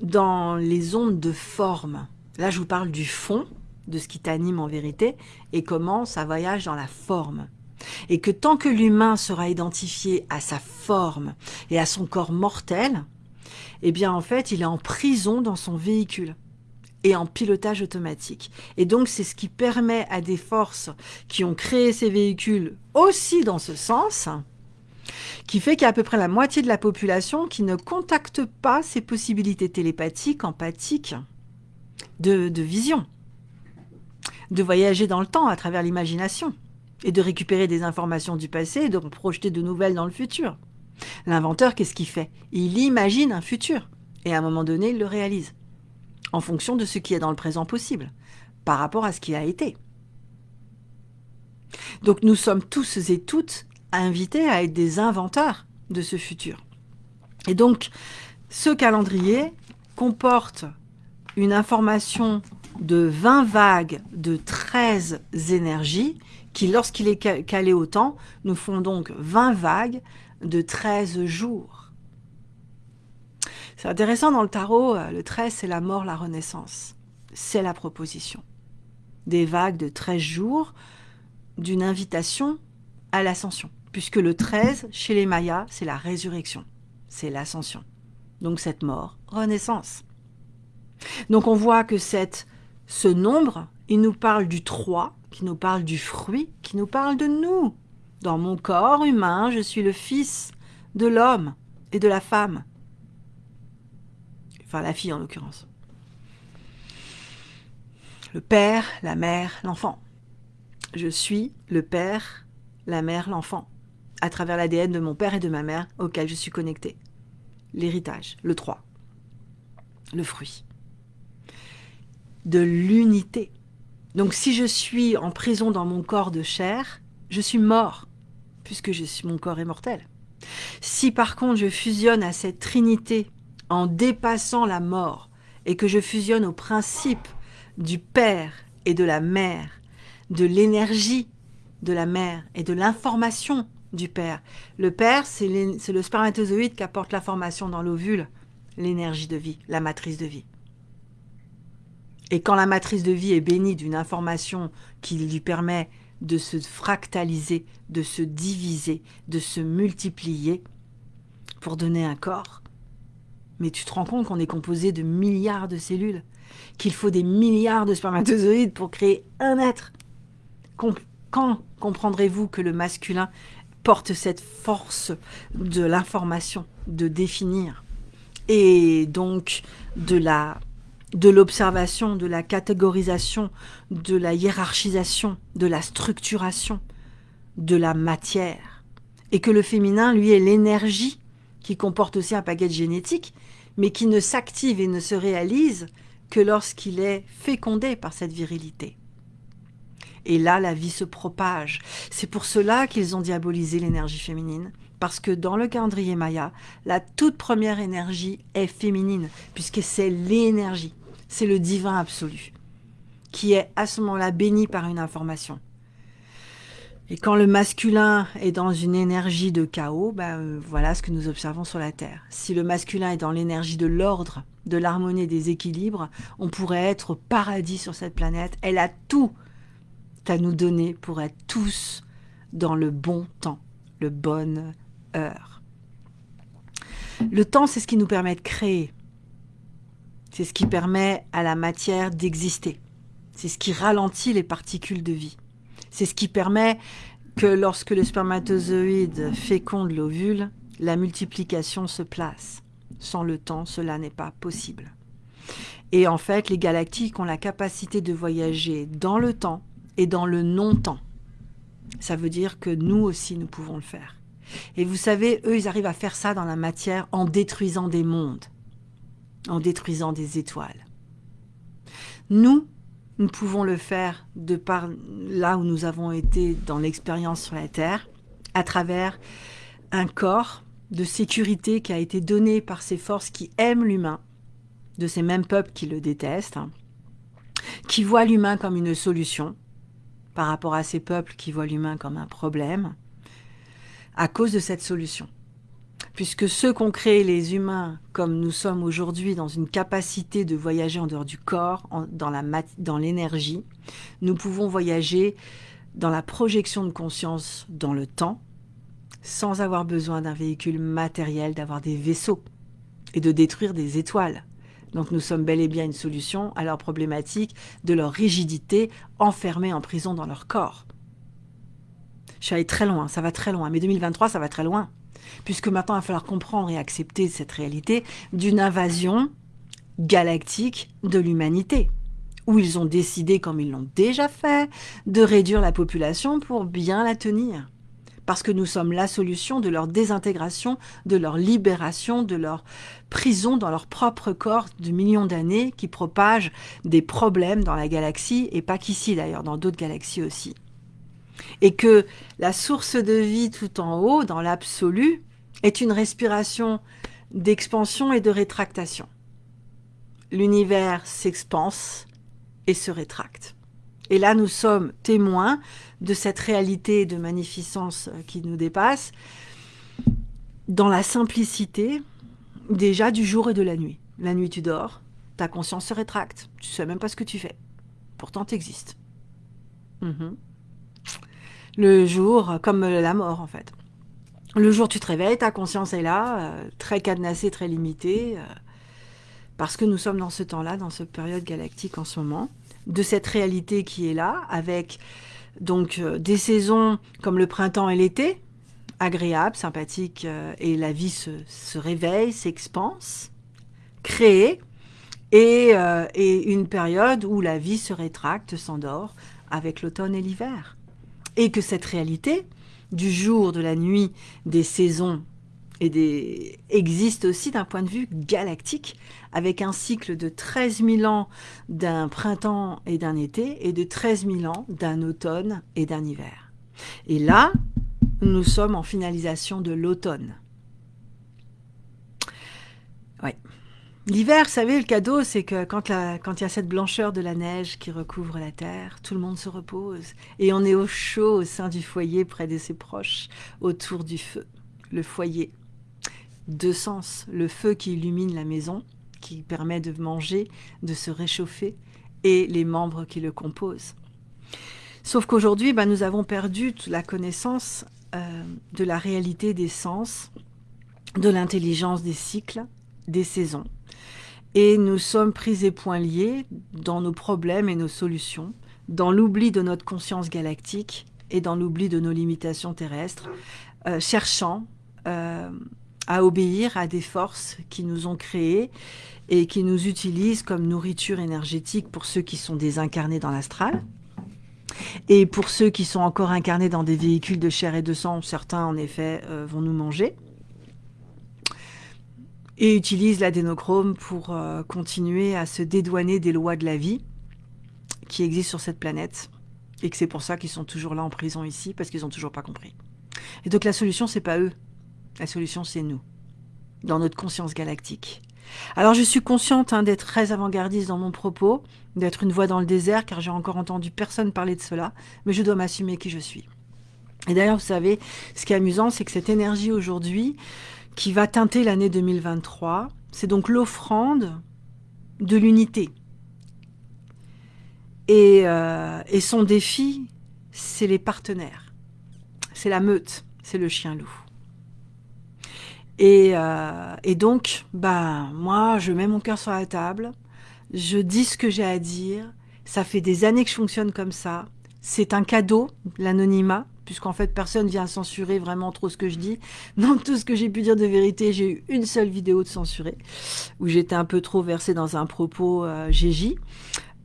dans les ondes de forme. Là, je vous parle du fond, de ce qui t'anime en vérité, et comment ça voyage dans la forme et que tant que l'humain sera identifié à sa forme et à son corps mortel, eh bien en fait il est en prison dans son véhicule et en pilotage automatique. Et donc c'est ce qui permet à des forces qui ont créé ces véhicules aussi dans ce sens, qui fait qu'il y a à peu près la moitié de la population qui ne contacte pas ces possibilités télépathiques, empathiques, de, de vision, de voyager dans le temps à travers l'imagination et de récupérer des informations du passé et de projeter de nouvelles dans le futur. L'inventeur, qu'est-ce qu'il fait? Il imagine un futur, et à un moment donné, il le réalise, en fonction de ce qui est dans le présent possible, par rapport à ce qui a été. Donc nous sommes tous et toutes invités à être des inventeurs de ce futur. Et donc, ce calendrier comporte une information de 20 vagues de 13 énergies qui, lorsqu'il est calé au temps, nous font donc 20 vagues de 13 jours. C'est intéressant dans le tarot, euh, le 13 c'est la mort, la renaissance. C'est la proposition. Des vagues de 13 jours d'une invitation à l'ascension. Puisque le 13, chez les Mayas, c'est la résurrection, c'est l'ascension. Donc cette mort, renaissance. Donc on voit que cette, ce nombre, il nous parle du 3, qui nous parle du fruit, qui nous parle de nous. Dans mon corps humain, je suis le fils de l'homme et de la femme. Enfin, la fille en l'occurrence. Le père, la mère, l'enfant. Je suis le père, la mère, l'enfant, à travers l'ADN de mon père et de ma mère auquel je suis connecté. L'héritage, le 3. Le fruit. De l'unité. Donc si je suis en prison dans mon corps de chair, je suis mort, puisque mon corps est mortel. Si par contre je fusionne à cette trinité en dépassant la mort, et que je fusionne au principe du Père et de la Mère, de l'énergie de la Mère et de l'information du Père. Le Père, c'est le spermatozoïde qui apporte l'information dans l'ovule, l'énergie de vie, la matrice de vie. Et quand la matrice de vie est bénie d'une information qui lui permet de se fractaliser, de se diviser, de se multiplier pour donner un corps, mais tu te rends compte qu'on est composé de milliards de cellules, qu'il faut des milliards de spermatozoïdes pour créer un être. Quand comprendrez-vous que le masculin porte cette force de l'information, de définir, et donc de la de l'observation, de la catégorisation, de la hiérarchisation, de la structuration, de la matière. Et que le féminin, lui, est l'énergie qui comporte aussi un paquet génétique, mais qui ne s'active et ne se réalise que lorsqu'il est fécondé par cette virilité. Et là, la vie se propage. C'est pour cela qu'ils ont diabolisé l'énergie féminine, parce que dans le calendrier Maya, la toute première énergie est féminine, puisque c'est l'énergie, c'est le divin absolu, qui est à ce moment-là béni par une information. Et quand le masculin est dans une énergie de chaos, ben, euh, voilà ce que nous observons sur la Terre. Si le masculin est dans l'énergie de l'ordre, de l'harmonie des équilibres, on pourrait être au paradis sur cette planète. Elle a tout à nous donner pour être tous dans le bon temps, le bonne Le temps, c'est ce qui nous permet de créer. C'est ce qui permet à la matière d'exister. C'est ce qui ralentit les particules de vie. C'est ce qui permet que lorsque le spermatozoïde féconde l'ovule, la multiplication se place. Sans le temps, cela n'est pas possible. Et en fait, les galactiques ont la capacité de voyager dans le temps et dans le non-temps. Ça veut dire que nous aussi, nous pouvons le faire. Et vous savez, eux, ils arrivent à faire ça dans la matière en détruisant des mondes, en détruisant des étoiles. Nous, nous pouvons le faire de par là où nous avons été dans l'expérience sur la Terre, à travers un corps de sécurité qui a été donné par ces forces qui aiment l'humain, de ces mêmes peuples qui le détestent, qui voient l'humain comme une solution, par rapport à ces peuples qui voient l'humain comme un problème, à cause de cette solution. Puisque ceux qu'ont créé les humains, comme nous sommes aujourd'hui dans une capacité de voyager en dehors du corps, dans l'énergie, nous pouvons voyager dans la projection de conscience dans le temps, sans avoir besoin d'un véhicule matériel, d'avoir des vaisseaux et de détruire des étoiles. Donc nous sommes bel et bien une solution à leur problématique de leur rigidité enfermée en prison dans leur corps. Je suis allée très loin, ça va très loin, mais 2023 ça va très loin. Puisque maintenant il va falloir comprendre et accepter cette réalité d'une invasion galactique de l'humanité où ils ont décidé, comme ils l'ont déjà fait, de réduire la population pour bien la tenir parce que nous sommes la solution de leur désintégration, de leur libération, de leur prison dans leur propre corps de millions d'années qui propagent des problèmes dans la galaxie, et pas qu'ici d'ailleurs, dans d'autres galaxies aussi. Et que la source de vie tout en haut, dans l'absolu, est une respiration d'expansion et de rétractation. L'univers s'expanse et se rétracte. Et là, nous sommes témoins de cette réalité de magnificence qui nous dépasse, dans la simplicité déjà du jour et de la nuit. La nuit, tu dors, ta conscience se rétracte, tu sais même pas ce que tu fais. Pourtant, tu existes. Mhm. Le jour, comme la mort en fait. Le jour, tu te réveilles, ta conscience est là, euh, très cadenassée, très limitée, euh, parce que nous sommes dans ce temps-là, dans cette période galactique en ce moment, de cette réalité qui est là, avec donc euh, des saisons comme le printemps et l'été, agréables, sympathiques, et la vie se, se réveille, s'expanse, créée, et, et une période où la vie se rétracte, s'endort, avec l'automne et l'hiver. Et que cette réalité, du jour, de la nuit, des saisons existe aussi d'un point de vue galactique, avec un cycle de 13 000 ans d'un printemps et d'un été, et de 13 000 ans d'un automne et d'un hiver. Et là, nous sommes en finalisation de l'automne. Oui. L'hiver, vous savez, le cadeau, c'est que quand, il y a cette blancheur de la neige qui recouvre la terre, tout le monde se repose. Et on est au chaud au sein du foyer, près de ses proches, autour du feu. Le foyer. Deux sens. Le feu qui illumine la maison, qui permet de manger, de se réchauffer, et les membres qui le composent. Sauf qu'aujourd'hui, ben, nous avons perdu toute la connaissance euh, de la réalité des sens, de l'intelligence des cycles, des saisons et nous sommes pris et poings liés dans nos problèmes et nos solutions, dans l'oubli de notre conscience galactique et dans l'oubli de nos limitations terrestres, euh, cherchant euh, à obéir à des forces qui nous ont créés et qui nous utilisent comme nourriture énergétique pour ceux qui sont désincarnés dans l'astral. Et pour ceux qui sont encore incarnés dans des véhicules de chair et de sang, certains en effet euh, vont nous manger et utilise l'adénochrome pour euh, continuer à se dédouaner des lois de la vie qui existent sur cette planète et que c'est pour ça qu'ils sont toujours là en prison ici parce qu'ils n'ont toujours pas compris. Et donc la solution c'est pas eux, la solution c'est nous, dans notre conscience galactique. Alors je suis consciente hein, d'être très avant-gardiste dans mon propos, d'être une voix dans le désert car j'ai encore entendu personne parler de cela, mais je dois m'assumer qui je suis. Et d'ailleurs, vous savez, ce qui est amusant, c'est que cette énergie aujourd'hui, qui va teinter l'année 2023. C'est donc l'offrande de l'unité. Et, euh, et, son défi, c'est les partenaires. C'est la meute, c'est le chien-loup. Et, euh, et, donc, bah, moi, je mets mon cœur sur la table, je dis ce que j'ai à dire, ça fait des années que je fonctionne comme ça, c'est un cadeau, l'anonymat, puisqu'en fait personne vient censurer vraiment trop ce que je dis. Donc tout ce que j'ai pu dire de vérité, j'ai eu une seule vidéo de censurée, où j'étais un peu trop versée dans un propos euh,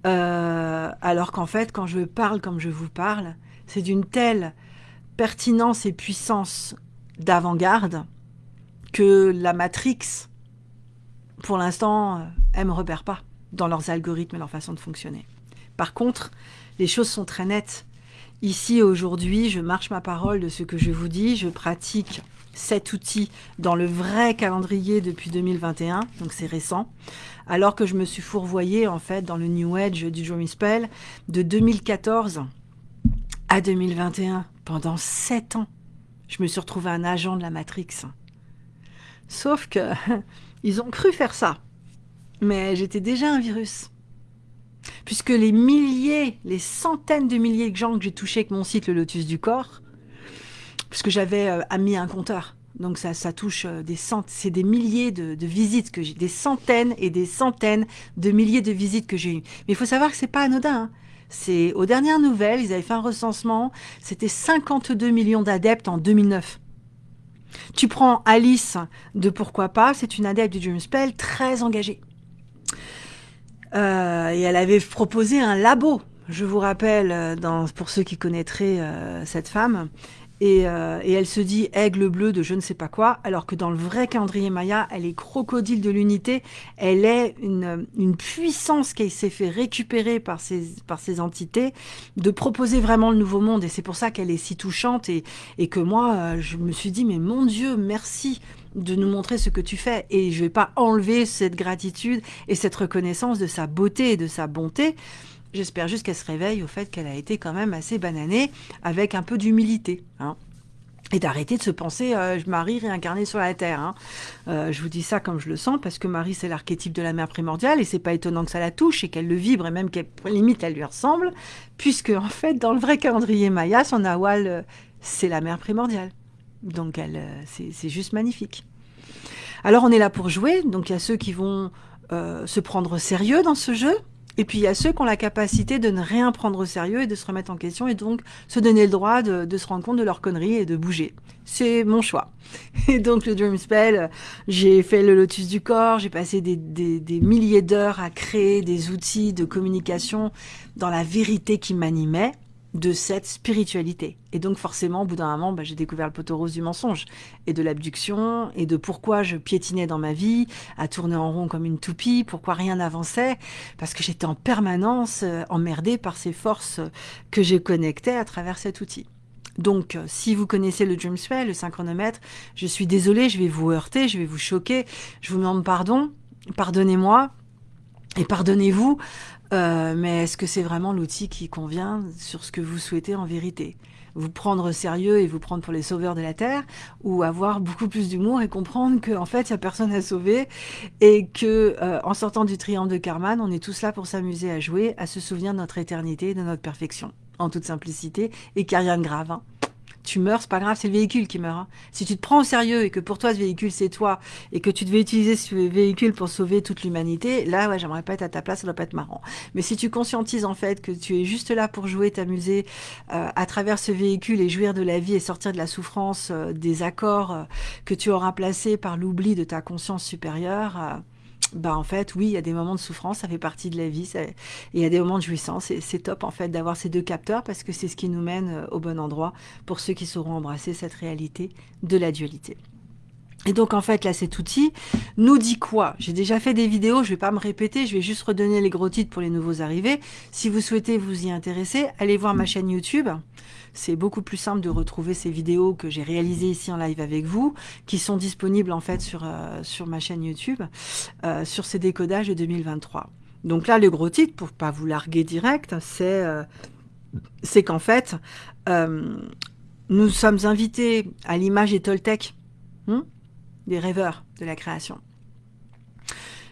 euh alors qu'en fait, quand je parle comme je vous parle, c'est d'une telle pertinence et puissance d'avant-garde que la Matrix, pour l'instant, euh, elle me repère pas dans leurs algorithmes et leur façon de fonctionner. Par contre, les choses sont très nettes. Ici, aujourd'hui, je marche ma parole de ce que je vous dis. Je pratique cet outil dans le vrai calendrier depuis 2021, donc c'est récent, alors que je me suis fourvoyée en fait dans le New Age du Dream Spell de 2014 à 2021, pendant sept ans. Je me suis retrouvée un agent de la Matrix. Sauf que ils ont cru faire ça, mais j'étais déjà un virus puisque les milliers, les centaines de milliers de gens que j'ai touchés avec mon site Le Lotus du Corps, puisque j'avais euh, mis un compteur, donc ça, ça touche euh, des centaines, c'est des milliers de, visites que j'ai, des centaines et des centaines de milliers de visites que j'ai eues. Mais il faut savoir que c'est pas anodin. Hein. C'est aux dernières nouvelles, ils avaient fait un recensement, c'était 52 millions d'adeptes en 2009. Tu prends Alice de Pourquoi pas, c'est une adepte du Dream Spell très engagée. Euh, et elle avait proposé un labo, je vous rappelle, euh, pour ceux qui connaîtraient euh, cette femme. et, elle se dit aigle bleu de je ne sais pas quoi, alors que dans le vrai calendrier Maya, elle est crocodile de l'unité, elle est une, puissance qui s'est fait récupérer par ces, par entités, de proposer vraiment le nouveau monde, et c'est pour ça qu'elle est si touchante, et, que moi, je me suis dit, mais mon Dieu, merci de nous montrer ce que tu fais, et je vais pas enlever cette gratitude et cette reconnaissance de sa beauté et de sa bonté, J'espère juste qu'elle se réveille au fait qu'elle a été quand même assez bananée, avec un peu d'humilité. Hein. Et d'arrêter de se penser euh, Marie réincarnée sur la Terre. Hein. Euh, je vous dis ça comme je le sens, parce que Marie, c'est l'archétype de la mère primordiale, et c'est pas étonnant que ça la touche, et qu'elle le vibre, et même qu'elle limite, elle lui ressemble, puisque en fait, dans le vrai calendrier Maya, son Awal, euh, c'est la mère primordiale. Donc, euh, c'est juste magnifique. Alors, on est là pour jouer, donc il y a ceux qui vont se prendre sérieux dans ce jeu, et puis il y a ceux qui ont la capacité de ne rien prendre au sérieux et de se remettre en question et donc se donner le droit de, se rendre compte de leur connerie et de bouger. C'est mon choix. Et donc le Dream Spell, j'ai fait le lotus du corps, j'ai passé des milliers d'heures à créer des outils de communication dans la vérité qui m'animait de cette spiritualité. Et donc forcément, au bout d'un moment, bah, j'ai découvert le poteau rose du mensonge, et de l'abduction, et de pourquoi je piétinais dans ma vie, à tourner en rond comme une toupie, pourquoi rien n'avançait, parce que j'étais en permanence euh, emmerdée par ces forces que j'ai connectées à travers cet outil. Donc, euh, si vous connaissez le Dream Spell, le synchronomètre, je suis désolée, je vais vous heurter, je vais vous choquer, je vous demande pardon, pardonnez-moi, et pardonnez-vous euh, mais est-ce que c'est vraiment l'outil qui convient sur ce que vous souhaitez en vérité? Vous prendre au sérieux et vous prendre pour les sauveurs de la Terre, ou avoir beaucoup plus d'humour et comprendre qu'en en fait, il n'y a personne à sauver, et que euh, en sortant du triangle de Karman, on est tous là pour s'amuser à jouer, à se souvenir de notre éternité, de notre perfection, en toute simplicité, et qu'il n'y a rien de grave. Hein tu meurs, c'est pas grave, c'est le véhicule qui meurt. Hein. Si tu te prends au sérieux et que pour toi ce véhicule c'est toi et que tu devais utiliser ce véhicule pour sauver toute l'humanité, là ouais, j'aimerais pas être à ta place, ça doit pas être marrant. Mais si tu conscientises en fait que tu es juste là pour jouer, t'amuser euh, à travers ce véhicule et jouir de la vie et sortir de la souffrance euh, des accords euh, que tu auras placés par l'oubli de ta conscience supérieure, bah en fait, oui, il y a des moments de souffrance, ça fait partie de la vie, et il y a des moments de jouissance, et c'est top en fait d'avoir ces deux capteurs parce que c'est ce qui nous mène euh, au bon endroit pour ceux qui sauront embrasser cette réalité de la dualité. Et donc en fait là cet outil nous dit quoi? J'ai déjà fait des vidéos, je vais pas me répéter, je vais juste redonner les gros titres pour les nouveaux arrivés. Si vous souhaitez vous y intéresser, allez voir ma chaîne YouTube. C'est beaucoup plus simple de retrouver ces vidéos que j'ai réalisées ici en live avec vous, qui sont disponibles en fait sur, euh, sur ma chaîne YouTube, euh, sur ces décodages de 2023. Donc là, le gros titre, pour pas vous larguer direct, c'est euh, c'est qu'en fait, nous sommes invités à l'image des Toltecs, hein, des rêveurs de la création.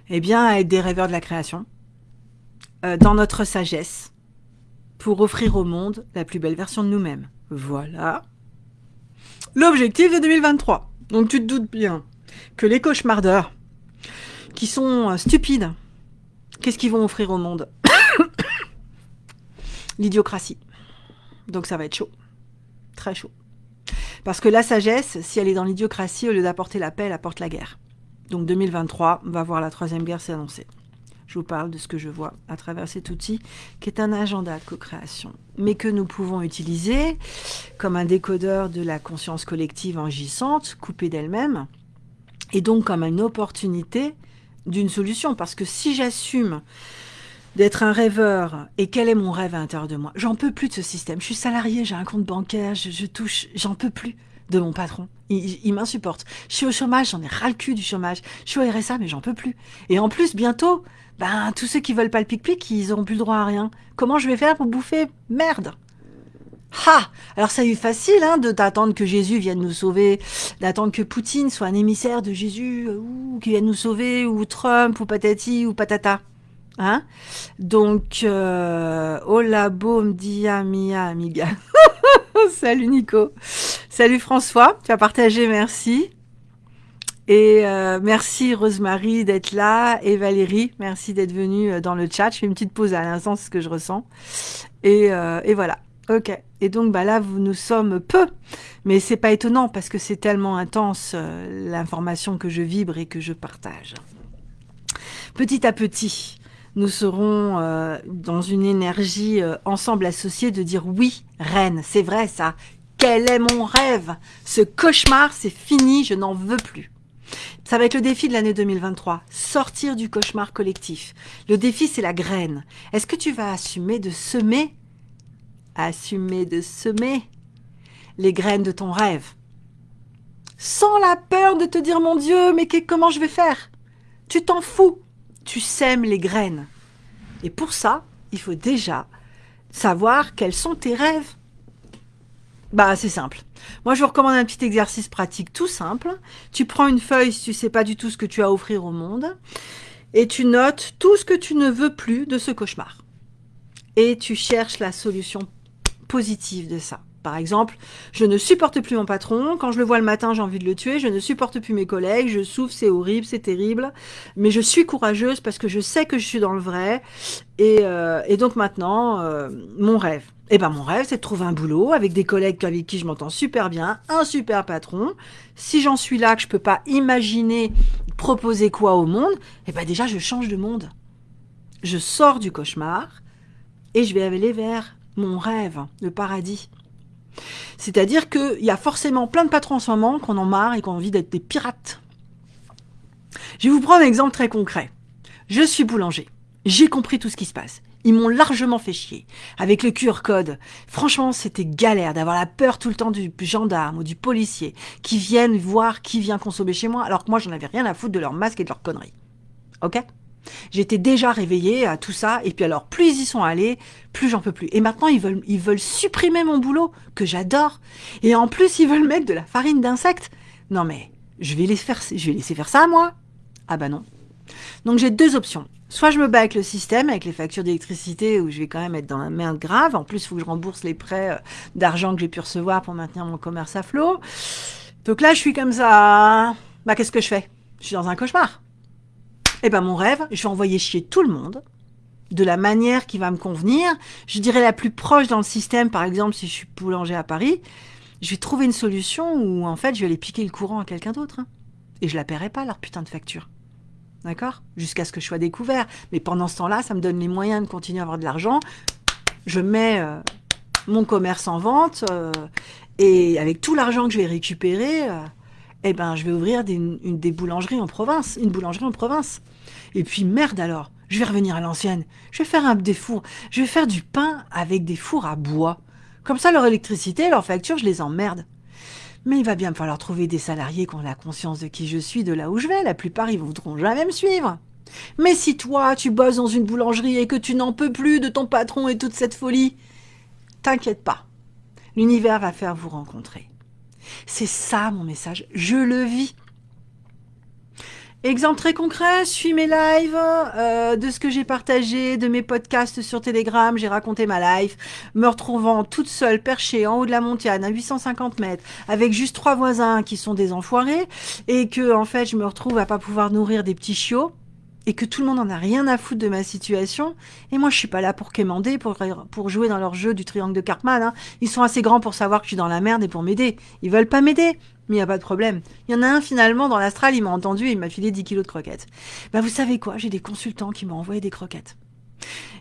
Eh bien, être des rêveurs de la création, dans notre sagesse, pour offrir au monde la plus belle version de nous-mêmes. Voilà. L'objectif de 2023. Donc tu te doutes bien que les cauchemardeurs, qui sont euh, stupides, qu'est-ce qu'ils vont offrir au monde? L'idiocratie. Donc ça va être chaud. Très chaud. Parce que la sagesse, si elle est dans l'idiocratie, au lieu d'apporter la paix, elle apporte la guerre. Donc 2023, on va voir la troisième guerre s'annoncer. Je vous parle de ce que je vois à travers cet outil qui est un agenda de co-création, mais que nous pouvons utiliser comme un décodeur de la conscience collective agissante, coupée d'elle-même, et donc comme une opportunité d'une solution. Parce que si j'assume d'être un rêveur et quel est mon rêve à l'intérieur de moi, j'en peux plus de ce système. Je suis salarié, j'ai un compte bancaire, je, touche, j'en peux plus de mon patron. Il, m'insupporte. Je suis au chômage, j'en ai ras le cul du chômage. Je suis au RSA, mais j'en peux plus. Et en plus, bientôt, ben, tous ceux qui veulent pas le pic-pic, ils auront plus le droit à rien. Comment je vais faire pour bouffer? Merde Ha Alors ça a eu facile hein, de t'attendre que Jésus vienne nous sauver, d'attendre que Poutine soit un émissaire de Jésus, euh, ou qui vienne nous sauver, ou Trump, ou patati, ou patata. Hein Donc, euh, hola, boum, dia, mia, amiga. Salut Nico. Salut François, tu as partagé, merci. Et euh, merci Rosemary d'être là et Valérie, merci d'être venue euh, dans le chat. Je fais une petite pause à l'instant, c'est ce que je ressens. Et, euh, et, voilà. Ok. Et donc bah là, nous sommes peu, mais c'est pas étonnant parce que c'est tellement intense l'information que je vibre et que je partage. Petit à petit, nous serons dans une énergie ensemble associée de dire oui, reine, c'est vrai ça, Quel est mon rêve? Ce cauchemar, c'est fini, je n'en veux plus. Ça va être le défi de l'année 2023, sortir du cauchemar collectif. Le défi, c'est la graine. Est-ce que tu vas assumer de semer? Assumer de semer les graines de ton rêve. Sans la peur de te dire, mon Dieu, mais comment je vais faire? Tu t'en fous. Tu sèmes les graines. Et pour ça, il faut déjà savoir quels sont tes rêves. Bah, c'est simple. Moi, je vous recommande un petit exercice pratique tout simple. Tu prends une feuille si tu sais pas du tout ce que tu as à offrir au monde et tu notes tout ce que tu ne veux plus de ce cauchemar. Et tu cherches la solution positive de ça. Par exemple, je ne supporte plus mon patron, quand je le vois le matin, j'ai envie de le tuer, je ne supporte plus mes collègues, je souffre, c'est horrible, c'est terrible, mais je suis courageuse parce que je sais que je suis dans le vrai, et, euh, donc maintenant, euh, mon rêve. Eh ben mon rêve, c'est de trouver un boulot avec des collègues avec qui je m'entends super bien, un super patron. Si j'en suis là, que je peux pas imaginer proposer quoi au monde, eh ben déjà je change de monde. Je sors du cauchemar et je vais aller vers mon rêve, le paradis. C'est-à-dire qu'il y a forcément plein de patrons en ce moment qu'on en marre et qu'on a envie d'être des pirates. Je vais vous prendre un exemple très concret. Je suis boulanger. J'ai compris tout ce qui se passe. Ils m'ont largement fait chier. Avec le QR code, franchement, c'était galère d'avoir la peur tout le temps du gendarme ou du policier qui viennent voir qui vient consommer chez moi, alors que moi, j'en avais rien à foutre de leur masque et de leurs conneries. Ok? J'étais déjà réveillée à tout ça, et puis alors, plus ils y sont allés, plus j'en peux plus. Et maintenant, ils veulent, ils veulent supprimer mon boulot, que j'adore. Et en plus, ils veulent mettre de la farine d'insectes. Non mais, je vais, les faire, je vais laisser faire ça, moi Ah bah non. Donc j'ai deux options. Soit je me bats avec le système, avec les factures d'électricité, où je vais quand même être dans la merde grave. En plus, il faut que je rembourse les prêts euh, d'argent que j'ai pu recevoir pour maintenir mon commerce à flot. Donc là, je suis comme ça. Bah, qu'est-ce que je fais? Je suis dans un cauchemar. Eh ben mon rêve, je vais envoyer chier tout le monde de la manière qui va me convenir. Je dirais la plus proche dans le système, par exemple, si je suis boulanger à Paris, je vais trouver une solution où en fait je vais aller piquer le courant à quelqu'un d'autre. Hein. Et je la paierai pas, leur putain de facture. D'accord? Jusqu'à ce que je sois découvert. Mais pendant ce temps-là, ça me donne les moyens de continuer à avoir de l'argent. Je mets euh, mon commerce en vente euh, et avec tout l'argent que je vais récupérer, euh, eh ben, je vais ouvrir une, des boulangeries en province, une boulangerie en province. Et puis merde alors, je vais revenir à l'ancienne. Je vais faire un, des fours, je vais faire du pain avec des fours à bois. Comme ça, leur électricité, leur facture, je les emmerde. Mais il va bien me falloir trouver des salariés qui ont la conscience de qui je suis, de là où je vais. La plupart, ils voudront jamais me suivre. Mais si toi, tu bosses dans une boulangerie et que tu n'en peux plus de ton patron et toute cette folie, t'inquiète pas. L'univers va faire vous rencontrer. C'est ça mon message, je le vis. Exemple très concret, suis mes lives, euh, de ce que j'ai partagé, de mes podcasts sur Telegram, j'ai raconté ma life, me retrouvant toute seule, perchée en haut de la montagne à 850 mètres, avec juste trois voisins qui sont des enfoirés, et que en fait je me retrouve à pas pouvoir nourrir des petits chiots, et que tout le monde en a rien à foutre de ma situation. Et moi, je suis pas là pour quémander, pour, pour jouer dans leur jeu du triangle de Cartman. Hein. Ils sont assez grands pour savoir que je suis dans la merde et pour m'aider. Ils veulent pas m'aider, mais il n'y a pas de problème. Il y en a un finalement dans l'astral, il m'a entendu et il m'a filé 10 kilos de croquettes. Bah vous savez quoi, j'ai des consultants qui m'ont envoyé des croquettes.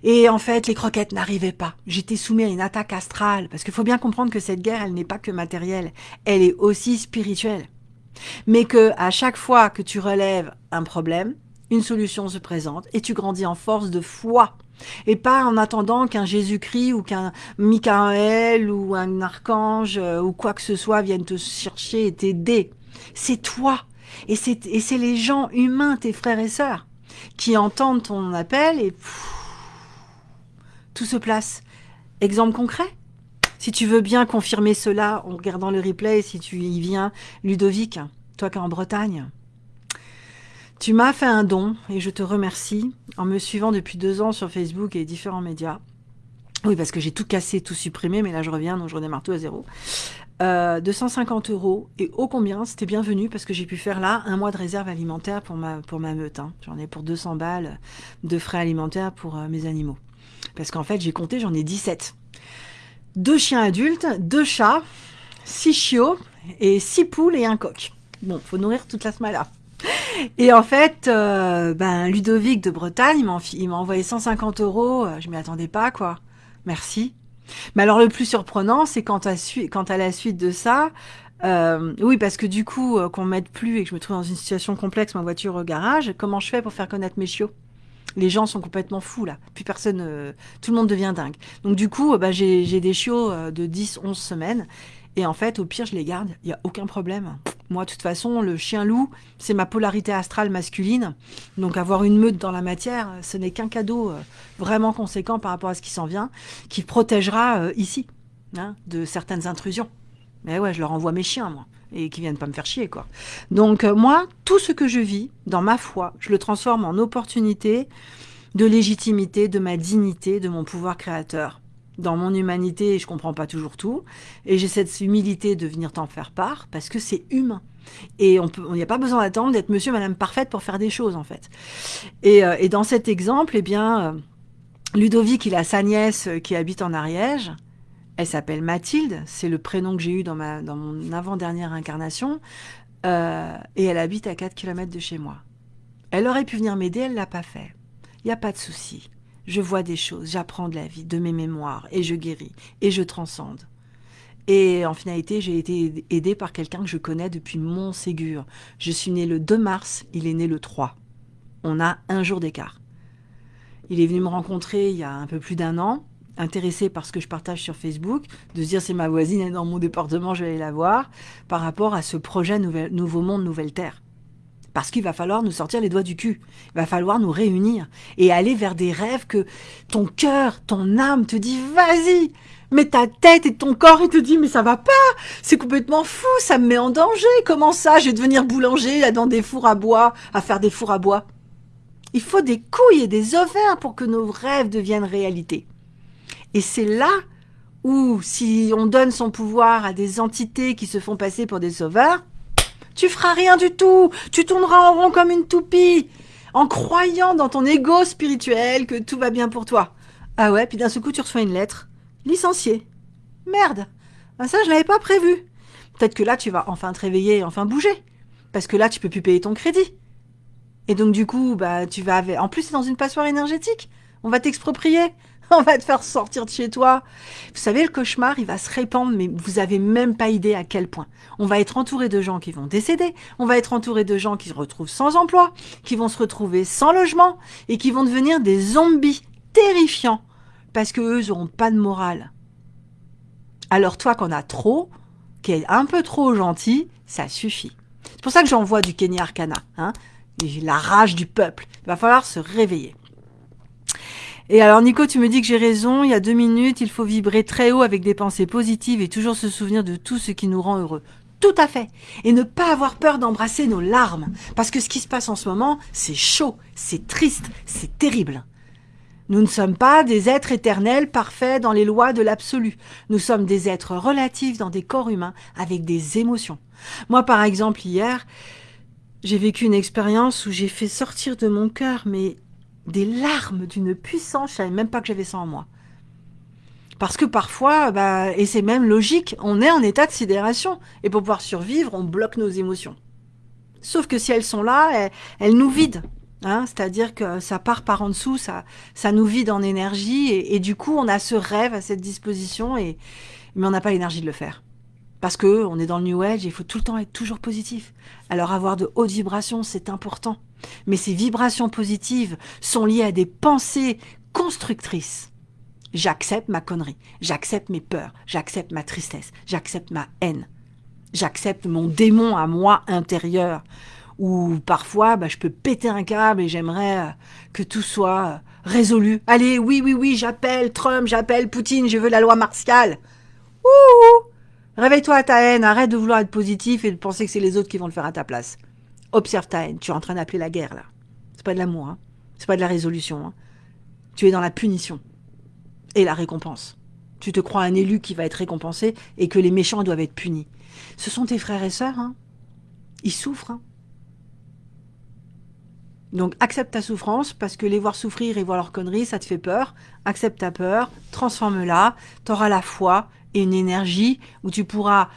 Et en fait, les croquettes n'arrivaient pas. J'étais soumis à une attaque astrale, parce qu'il faut bien comprendre que cette guerre, elle n'est pas que matérielle, elle est aussi spirituelle. Mais que à chaque fois que tu relèves un problème, une solution se présente et tu grandis en force de foi. Et pas en attendant qu'un Jésus-Christ ou qu'un Michael ou un archange euh, ou quoi que ce soit vienne te chercher et t'aider. C'est toi. Et c'est les gens humains, tes frères et sœurs, qui entendent ton appel et tout se place. Exemple concret Si tu veux bien confirmer cela en regardant le replay, si tu y viens, Ludovic, toi qui es en Bretagne, tu m'as fait un don et je te remercie en me suivant depuis deux ans sur Facebook et différents médias. Oui, parce que j'ai tout cassé, tout supprimé, mais là je reviens, donc je redémarre tout à zéro. Euh, 250 euros et ô combien, c'était bienvenu parce que j'ai pu faire là un mois de réserve alimentaire pour ma, pour ma meute. Hein. J'en ai pour 200 balles de frais alimentaires pour euh, mes animaux. Parce qu'en fait, j'ai compté, j'en ai 17. Deux chiens adultes, deux chats, six chiots et six poules et un coq. Bon, faut nourrir toute la semaine là. Et en fait, euh, ben Ludovic de Bretagne, il m'a envoyé 150 euros. Euh, je m'y attendais pas, quoi. Merci. Mais alors le plus surprenant, c'est quand, à la suite de ça, euh, oui, parce que du coup, qu'on m'aide plus et que je me trouve dans une situation complexe, ma voiture au garage, comment je fais pour faire connaître mes chiots? Les gens sont complètement fous là. Puis personne, tout le monde devient dingue. Donc du coup, bah, j'ai des chiots de 10, 11 semaines. Et en fait, au pire, je les garde. Il n'y a aucun problème. Moi, de toute façon, le chien-loup, c'est ma polarité astrale masculine. Donc avoir une meute dans la matière, ce n'est qu'un cadeau vraiment conséquent par rapport à ce qui s'en vient, qui protégera ici hein, de certaines intrusions. Mais ouais, je leur envoie mes chiens, moi, et qui viennent pas me faire chier, quoi. Donc, euh, moi, tout ce que je vis, dans ma foi, je le transforme en opportunité de légitimité, de ma dignité, de mon pouvoir créateur. Dans mon humanité, je comprends pas toujours tout, et j'ai cette humilité de venir t'en faire part, parce que c'est humain. Et on n'y a pas besoin d'attendre d'être monsieur, madame parfaite pour faire des choses, en fait. Et, euh, dans cet exemple, eh bien, euh, Ludovic, il a sa nièce qui habite en Ariège, elle s'appelle Mathilde, c'est le prénom que j'ai eu dans, ma, dans mon avant-dernière incarnation, euh, et elle habite à 4 km de chez moi. Elle aurait pu venir m'aider, elle l'a pas fait. Il n'y a pas de souci. Je vois des choses, j'apprends de la vie, de mes mémoires, et je guéris, et je transcende. Et en finalité, j'ai été aidée par quelqu'un que je connais depuis mon Ségur. Je suis née le 2 mars, il est né le 3. On a un jour d'écart. Il est venu me rencontrer il y a un peu plus d'un an intéressé par ce que je partage sur Facebook, de se dire c'est ma voisine, elle est dans mon département, je vais aller la voir, par rapport à ce projet Nouveau Monde, Nouvelle Terre. Parce qu'il va falloir nous sortir les doigts du cul. Il va falloir nous réunir et aller vers des rêves que ton cœur, ton âme te dit vas-y. Mais ta tête et ton corps, te dit mais ça va pas, c'est complètement fou, ça me met en danger. Comment ça, je vais devenir boulanger là dans des fours à bois, à faire des fours à bois? Il faut des couilles et des ovaires pour que nos rêves deviennent réalité. Et c'est là où, si on donne son pouvoir à des entités qui se font passer pour des sauveurs, tu feras rien du tout, tu tourneras en rond comme une toupie, en croyant dans ton ego spirituel que tout va bien pour toi. Ah ouais, puis d'un seul coup tu reçois une lettre, licencié. Merde, ah ça je l'avais pas prévu. Peut-être que là tu vas enfin te réveiller et enfin bouger, parce que là tu peux plus payer ton crédit. Et donc du coup, bah tu vas... En plus c'est dans une passoire énergétique, on va t'exproprier. on va te faire sortir de chez toi. Vous savez, le cauchemar, il va se répandre, mais vous avez même pas idée à quel point. On va être entouré de gens qui vont décéder, on va être entouré de gens qui se retrouvent sans emploi, qui vont se retrouver sans logement, et qui vont devenir des zombies terrifiants, parce que eux n'auront pas de morale. Alors toi qu'on a trop, qui est un peu trop gentil, ça suffit. C'est pour ça que j'envoie du Kenya Arcana, hein, la rage du peuple. Il va falloir se réveiller. Et alors Nico, tu me dis que j'ai raison, il y a deux minutes, il faut vibrer très haut avec des pensées positives et toujours se souvenir de tout ce qui nous rend heureux. Tout à fait. Et ne pas avoir peur d'embrasser nos larmes. Parce que ce qui se passe en ce moment, c'est chaud, c'est triste, c'est terrible. Nous ne sommes pas des êtres éternels parfaits dans les lois de l'absolu. Nous sommes des êtres relatifs dans des corps humains avec des émotions. Moi, par exemple, hier, j'ai vécu une expérience où j'ai fait sortir de mon cœur, mais des larmes d'une puissance, je savais même pas que j'avais ça en moi. Parce que parfois, bah, et c'est même logique, on est en état de sidération. Et pour pouvoir survivre, on bloque nos émotions. Sauf que si elles sont là, elles, nous vident. Hein C'est-à-dire que ça part par en dessous, ça, ça nous vide en énergie. Et, du coup, on a ce rêve à cette disposition, et, mais on n'a pas l'énergie de le faire. Parce que on est dans le New Age, il faut tout le temps être toujours positif. Alors avoir de hautes vibrations, c'est important. Mais ces vibrations positives sont liées à des pensées constructrices. J'accepte ma connerie, j'accepte mes peurs, j'accepte ma tristesse, j'accepte ma haine, j'accepte mon démon à moi intérieur, où parfois bah, je peux péter un câble et j'aimerais euh, que tout soit euh, résolu. Allez, oui, oui, oui, j'appelle Trump, j'appelle Poutine, je veux la loi martiale. Ouh Réveille-toi à ta haine, arrête de vouloir être positif et de penser que c'est les autres qui vont le faire à ta place. Observe ta haine. Tu es en train d'appeler la guerre, là. C'est pas de l'amour, hein. C'est pas de la résolution, hein. Tu es dans la punition. Et la récompense. Tu te crois un élu qui va être récompensé et que les méchants doivent être punis. Ce sont tes frères et sœurs, hein. Ils souffrent, hein. Donc accepte ta souffrance, parce que les voir souffrir et voir leurs conneries, ça te fait peur. Accepte ta peur, transforme-la, t'auras la foi et une énergie où tu pourras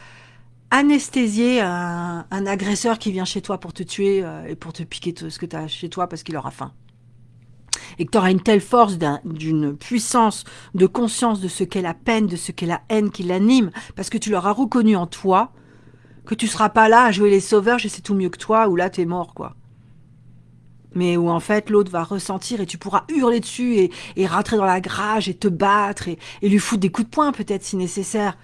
anesthésier un, agresseur qui vient chez toi pour te tuer euh, et pour te piquer tout ce que tu as chez toi parce qu'il aura faim. et que tu auras une telle force d'une puissance de conscience de ce qu'est la peine, de ce qu'est la haine qui l'anime, parce que tu l'auras reconnu en toi, que tu seras pas là à jouer les sauveurs, je sais tout mieux que toi, ou là tu es mort, quoi. Mais où en fait l'autre va ressentir et tu pourras hurler dessus et, et rentrer dans la grage et te battre et, et lui foutre des coups de poing peut-être si nécessaire.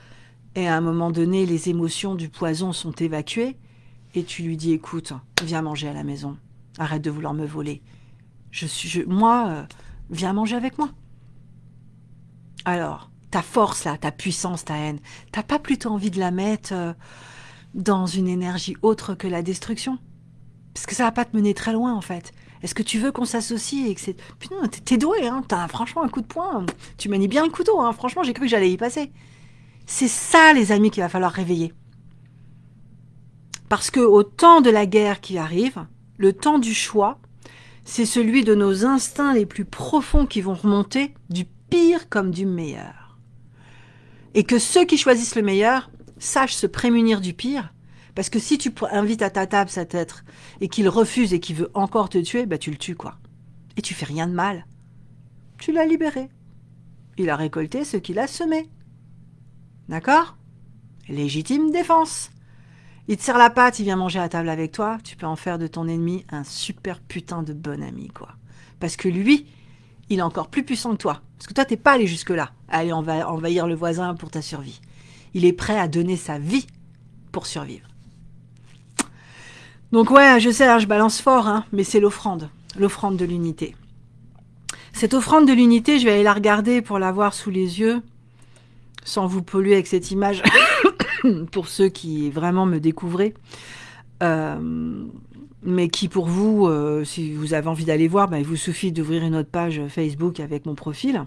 Et à un moment donné, les émotions du poison sont évacuées et tu lui dis écoute, viens manger à la maison, arrête de vouloir me voler. Je suis, moi, euh, viens manger avec moi. Alors, ta force là, ta puissance, ta haine, t'as pas plutôt envie de la mettre euh, dans une énergie autre que la destruction? Parce que ça va pas te mener très loin en fait. Est-ce que tu veux qu'on s'associe et que c'est... Putain, t'es doué, hein T'as franchement un coup de poing. Tu manies bien le couteau, hein Franchement, j'ai cru que j'allais y passer. C'est ça, les amis, qu'il va falloir réveiller. Parce que au temps de la guerre qui arrive, le temps du choix, c'est celui de nos instincts les plus profonds qui vont remonter du pire comme du meilleur. Et que ceux qui choisissent le meilleur sachent se prémunir du pire, parce que si tu invites à ta table cet être et qu'il refuse et qu'il veut encore te tuer, bah tu le tues quoi. Et tu fais rien de mal. Tu l'as libéré. Il a récolté ce qu'il a semé. D'accord? Légitime défense. Il te serre la patte, il vient manger à table avec toi, tu peux en faire de ton ennemi un super putain de bon ami, quoi. Parce que lui, il est encore plus puissant que toi. Parce que toi, t'es pas allé jusque-là. Allez, envahir le voisin pour ta survie. Il est prêt à donner sa vie pour survivre. Donc ouais, je sais, hein, je balance fort, hein, mais c'est l'offrande. L'offrande de l'unité. Cette offrande de l'unité, je vais aller la regarder pour la voir sous les yeux, sans vous polluer avec cette image pour ceux qui vraiment me découvrez. Euh, mais qui pour vous, euh, si vous avez envie d'aller voir, ben, il vous suffit d'ouvrir une autre page Facebook avec mon profil.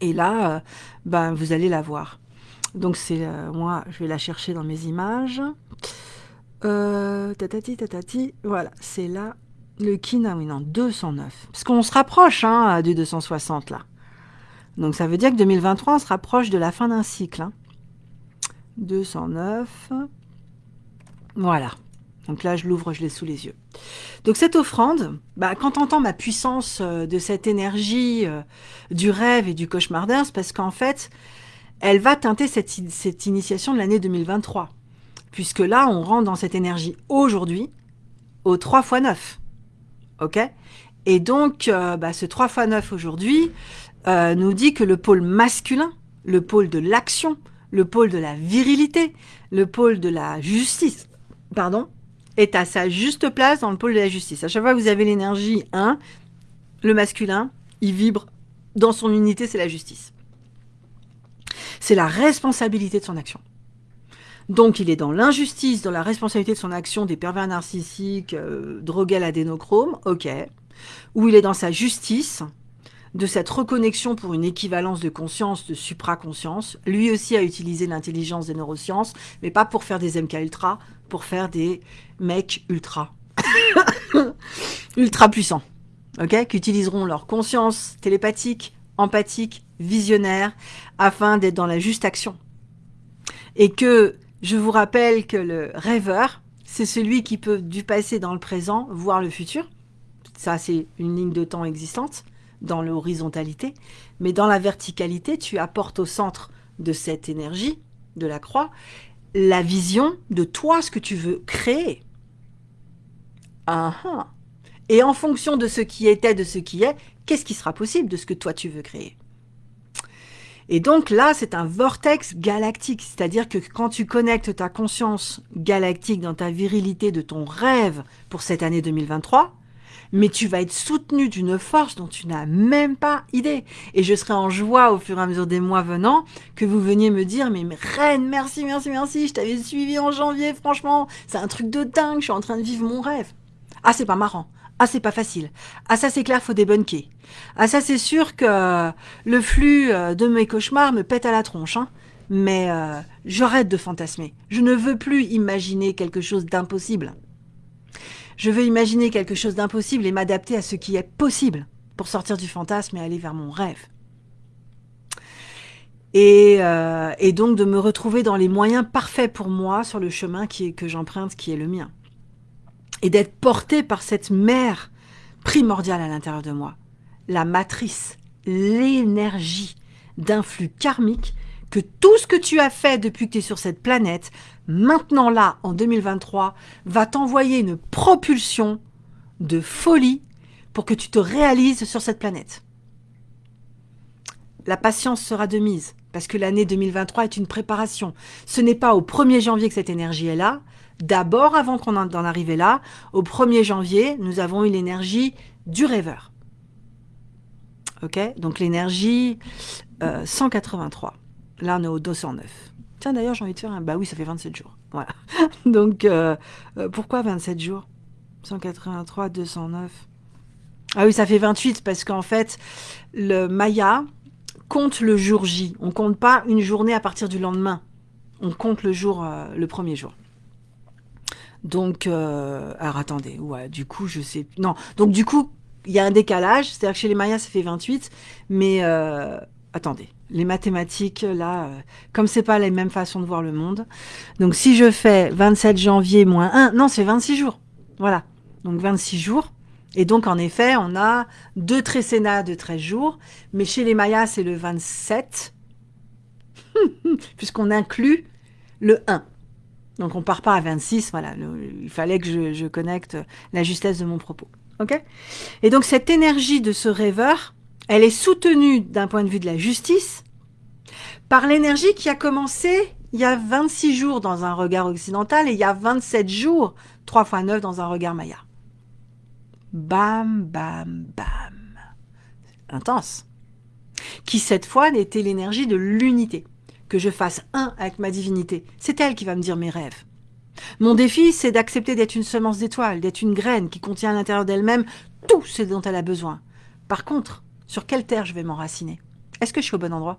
Et là, euh, ben, vous allez la voir. Donc c'est moi, je vais la chercher dans mes images. Tatati, tatati, voilà, c'est là le Kina, oui non, 209. Parce qu'on se rapproche hein, du 260 là. Donc ça veut dire que 2023, on se rapproche de la fin d'un cycle. Hein. 209. Voilà. Donc là, je l'ouvre, je l'ai sous les yeux. Donc cette offrande, bah, quand on entend ma puissance euh, de cette énergie euh, du rêve et du cauchemardin, c'est parce qu'en fait, elle va teinter cette, cette initiation de l'année 2023. Puisque là, on rentre dans cette énergie aujourd'hui au 3 x 9. OK? Et donc, euh, bah, ce 3 x 9 aujourd'hui nous dit que le pôle masculin, le pôle de l'action, le pôle de la virilité, le pôle de la justice, pardon, est à sa juste place dans le pôle de la justice. À chaque fois que vous avez l'énergie 1, le masculin, il vibre dans son unité, c'est la justice. C'est la responsabilité de son action. Donc il est dans l'injustice, dans la responsabilité de son action des pervers narcissiques, euh, drogués à ok. Ou il est dans sa justice, de cette reconnexion pour une équivalence de conscience, de supraconscience. Lui aussi a utilisé l'intelligence des neurosciences, mais pas pour faire des MK ultra, pour faire des mecs ultra. ultra puissants, ok Qui utiliseront leur conscience télépathique, empathique, visionnaire, afin d'être dans la juste action. Et que, je vous rappelle que le rêveur, c'est celui qui peut du passé dans le présent voir le futur. Ça, c'est une ligne de temps existante dans l'horizontalité, mais dans la verticalité, tu apportes au centre de cette énergie, de la croix, la vision de toi, ce que tu veux créer. Ah, ah. Et en fonction de ce qui était, de ce qui est, qu'est-ce qui sera possible de ce que toi tu veux créer? Et donc là, c'est un vortex galactique, c'est-à-dire que quand tu connectes ta conscience galactique dans ta virilité de ton rêve pour cette année 2023, mais tu vas être soutenu d'une force dont tu n'as même pas idée. Et je serai en joie au fur et à mesure des mois venant que vous veniez me dire, mais, Reine, merci, merci, merci, je t'avais suivi en janvier, franchement, c'est un truc de dingue, je suis en train de vivre mon rêve. Ah, c'est pas marrant. Ah, c'est pas facile. Ah, ça, c'est clair, faut débunker. Ah, ça, c'est sûr que le flux euh, de mes cauchemars me pète à la tronche, hein. Mais euh, j'arrête de fantasmer. Je ne veux plus imaginer quelque chose d'impossible. Je veux imaginer quelque chose d'impossible et m'adapter à ce qui est possible pour sortir du fantasme et aller vers mon rêve. Et, euh, donc de me retrouver dans les moyens parfaits pour moi sur le chemin que j'emprunte, qui est le mien. Et d'être porté par cette mère primordiale à l'intérieur de moi. la matrice, l'énergie d'un flux karmique que tout ce que tu as fait depuis que tu es sur cette planète, maintenant là, en 2023, va t'envoyer une propulsion de folie pour que tu te réalises sur cette planète. La patience sera de mise, parce que l'année 2023 est une préparation. Ce n'est pas au 1er janvier que cette énergie est là. D'abord, avant qu'on en arrive là, au 1er janvier, nous avons eu l'énergie du rêveur. Ok? Donc l'énergie 183. Euh, là, on est au 209. Tiens, d'ailleurs, j'ai envie de faire un... Bah oui, ça fait 27 jours. Voilà. Donc, euh, euh, pourquoi 27 jours? 183, 209. Ah oui, ça fait 28 parce qu'en fait, le Maya compte le jour J. On compte pas une journée à partir du lendemain. On compte le jour, le premier jour. Donc, alors attendez, ouais, du coup, je sais... Non, donc du coup, il y a un décalage, c'est-à-dire que chez les Mayas, ça fait 28, mais euh, attendez, les mathématiques, là, euh, comme c'est pas la même façon de voir le monde, donc si je fais 27 janvier moins 1, non, c'est 26 jours, voilà, donc 26 jours, et donc en effet, on a deux trécénats de 13 jours, mais chez les Mayas, c'est le 27, puisqu'on inclut le 1. Donc on part pas à 26, voilà, il fallait que je, connecte la justesse de mon propos. Et donc cette énergie de ce rêveur, elle est soutenue d'un point de vue de la justice par l'énergie qui a commencé il y a 26 jours dans un regard occidental et il y a 27 jours, 3 fois 9 dans un regard maya. Bam, bam, bam. Intense. Qui cette fois n'était l'énergie de l'unité. Que je fasse un avec ma divinité. C'est elle qui va me dire mes rêves. Mon défi, c'est d'accepter d'être une semence d'étoile, d'être une graine qui contient à l'intérieur d'elle-même tout ce dont elle a besoin. Par contre, sur quelle terre je vais m'enraciner? Est-ce que je suis au bon endroit?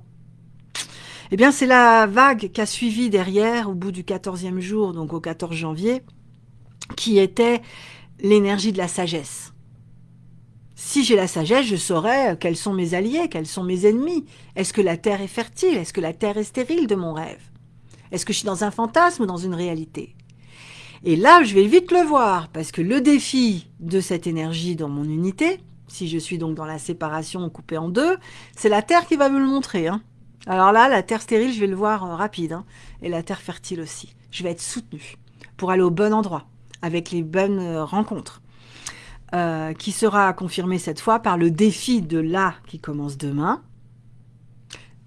Eh bien, c'est la vague qui a suivi derrière, au bout du 14e jour, donc au 14 janvier, qui était l'énergie de la sagesse. Si j'ai la sagesse, je saurais quels sont mes alliés, quels sont mes ennemis. Est-ce que la terre est fertile? Est-ce que la terre est stérile de mon rêve? Est-ce que je suis dans un fantasme ou dans une réalité? Et là, je vais vite le voir, parce que le défi de cette énergie dans mon unité, si je suis donc dans la séparation coupée en deux, c'est la Terre qui va me le montrer. Hein. Alors là, la Terre stérile, je vais le voir euh, rapide, hein. et la Terre fertile aussi. Je vais être soutenue pour aller au bon endroit, avec les bonnes euh, rencontres, euh, qui sera confirmée cette fois par le défi de là qui commence demain.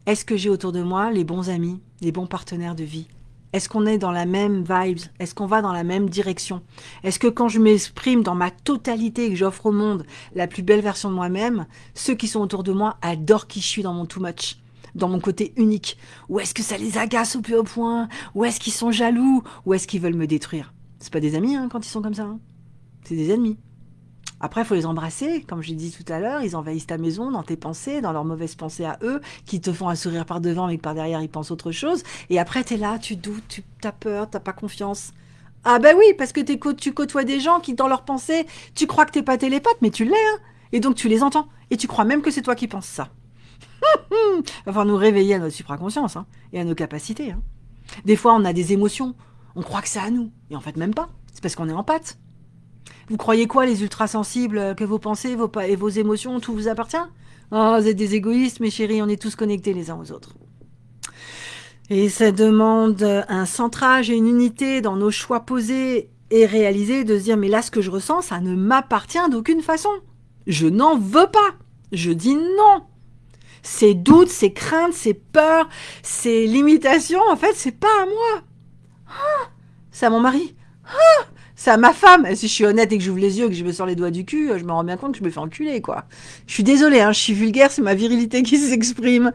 Est-ce que j'ai autour de moi les bons amis, les bons partenaires de vie? Est-ce qu'on est dans la même vibes? Est-ce qu'on va dans la même direction? Est-ce que quand je m'exprime dans ma totalité et que j'offre au monde la plus belle version de moi-même, ceux qui sont autour de moi adorent qui je suis dans mon too much dans mon côté unique? Ou est-ce que ça les agace au plus haut point? Ou est-ce qu'ils sont jaloux? Ou est-ce qu'ils veulent me détruire? C'est pas des amis hein, quand ils sont comme ça. Hein. C'est des ennemis. Après, il faut les embrasser. Comme je l'ai dit tout à l'heure, ils envahissent ta maison dans tes pensées, dans leurs mauvaises pensées à eux, qui te font un sourire par devant, mais que par derrière, ils pensent autre chose. Et après, tu es là, tu doutes, tu as peur, t'as pas confiance. Ah ben oui, parce que tu côtoies des gens qui, dans leurs pensées, tu crois que t'es pas télépathe, mais tu l'es. Hein et donc, tu les entends. Et tu crois même que c'est toi qui penses ça. Il va falloir nous réveiller à notre supraconscience hein, et à nos capacités. Hein. Des fois, on a des émotions. On croit que c'est à nous. Et en fait, même pas. C'est parce qu'on est en pâte. Vous croyez quoi, les ultrasensibles, euh, que vos pensées vos, et vos émotions, tout vous appartient? Oh, vous êtes des égoïstes, mes chéris, on est tous connectés les uns aux autres. Et ça demande un centrage et une unité dans nos choix posés et réalisés, de se dire, mais là, ce que je ressens, ça ne m'appartient d'aucune façon. Je n'en veux pas. Je dis non. Ces doutes, ces craintes, ces peurs, ces limitations, en fait, c'est pas à moi. Ah, c'est à mon mari. Ah, c'est à ma femme. si je suis honnête et que j'ouvre les yeux et que je me sors les doigts du cul, je me rends bien compte que je me fais enculer, quoi. Je suis désolée, hein, je suis vulgaire, c'est ma virilité qui s'exprime.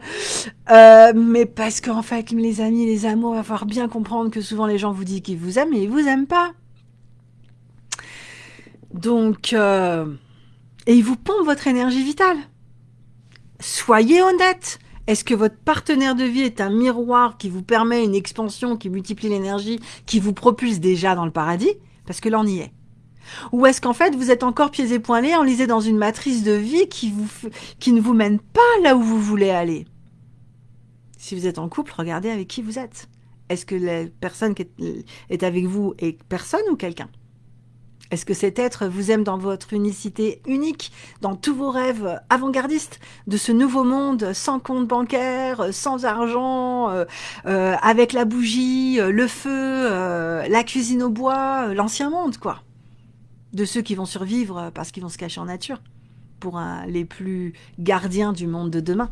Euh, mais parce qu'en fait, les amis, les amours, il va falloir bien comprendre que souvent les gens vous disent qu'ils vous aiment, mais ils vous aiment pas. Donc, euh, et ils vous pompent votre énergie vitale. Soyez honnête. Est-ce que votre partenaire de vie est un miroir qui vous permet une expansion, qui multiplie l'énergie, qui vous propulse déjà dans le paradis? Parce que là, on y est. Ou est-ce qu'en fait, vous êtes encore pieds et poings liés, enlisés dans une matrice de vie qui, qui ne vous mène pas là où vous voulez aller? Si vous êtes en couple, regardez avec qui vous êtes. Est-ce que la personne qui est avec vous est personne ou quelqu'un? Est-ce que cet être vous aime dans votre unicité unique, dans tous vos rêves avant-gardistes de ce nouveau monde sans compte bancaire, sans argent, euh, euh, avec la bougie, euh, le feu, la cuisine au bois, l'ancien monde, quoi? De ceux qui vont survivre parce qu'ils vont se cacher en nature, pour les plus gardiens du monde de demain.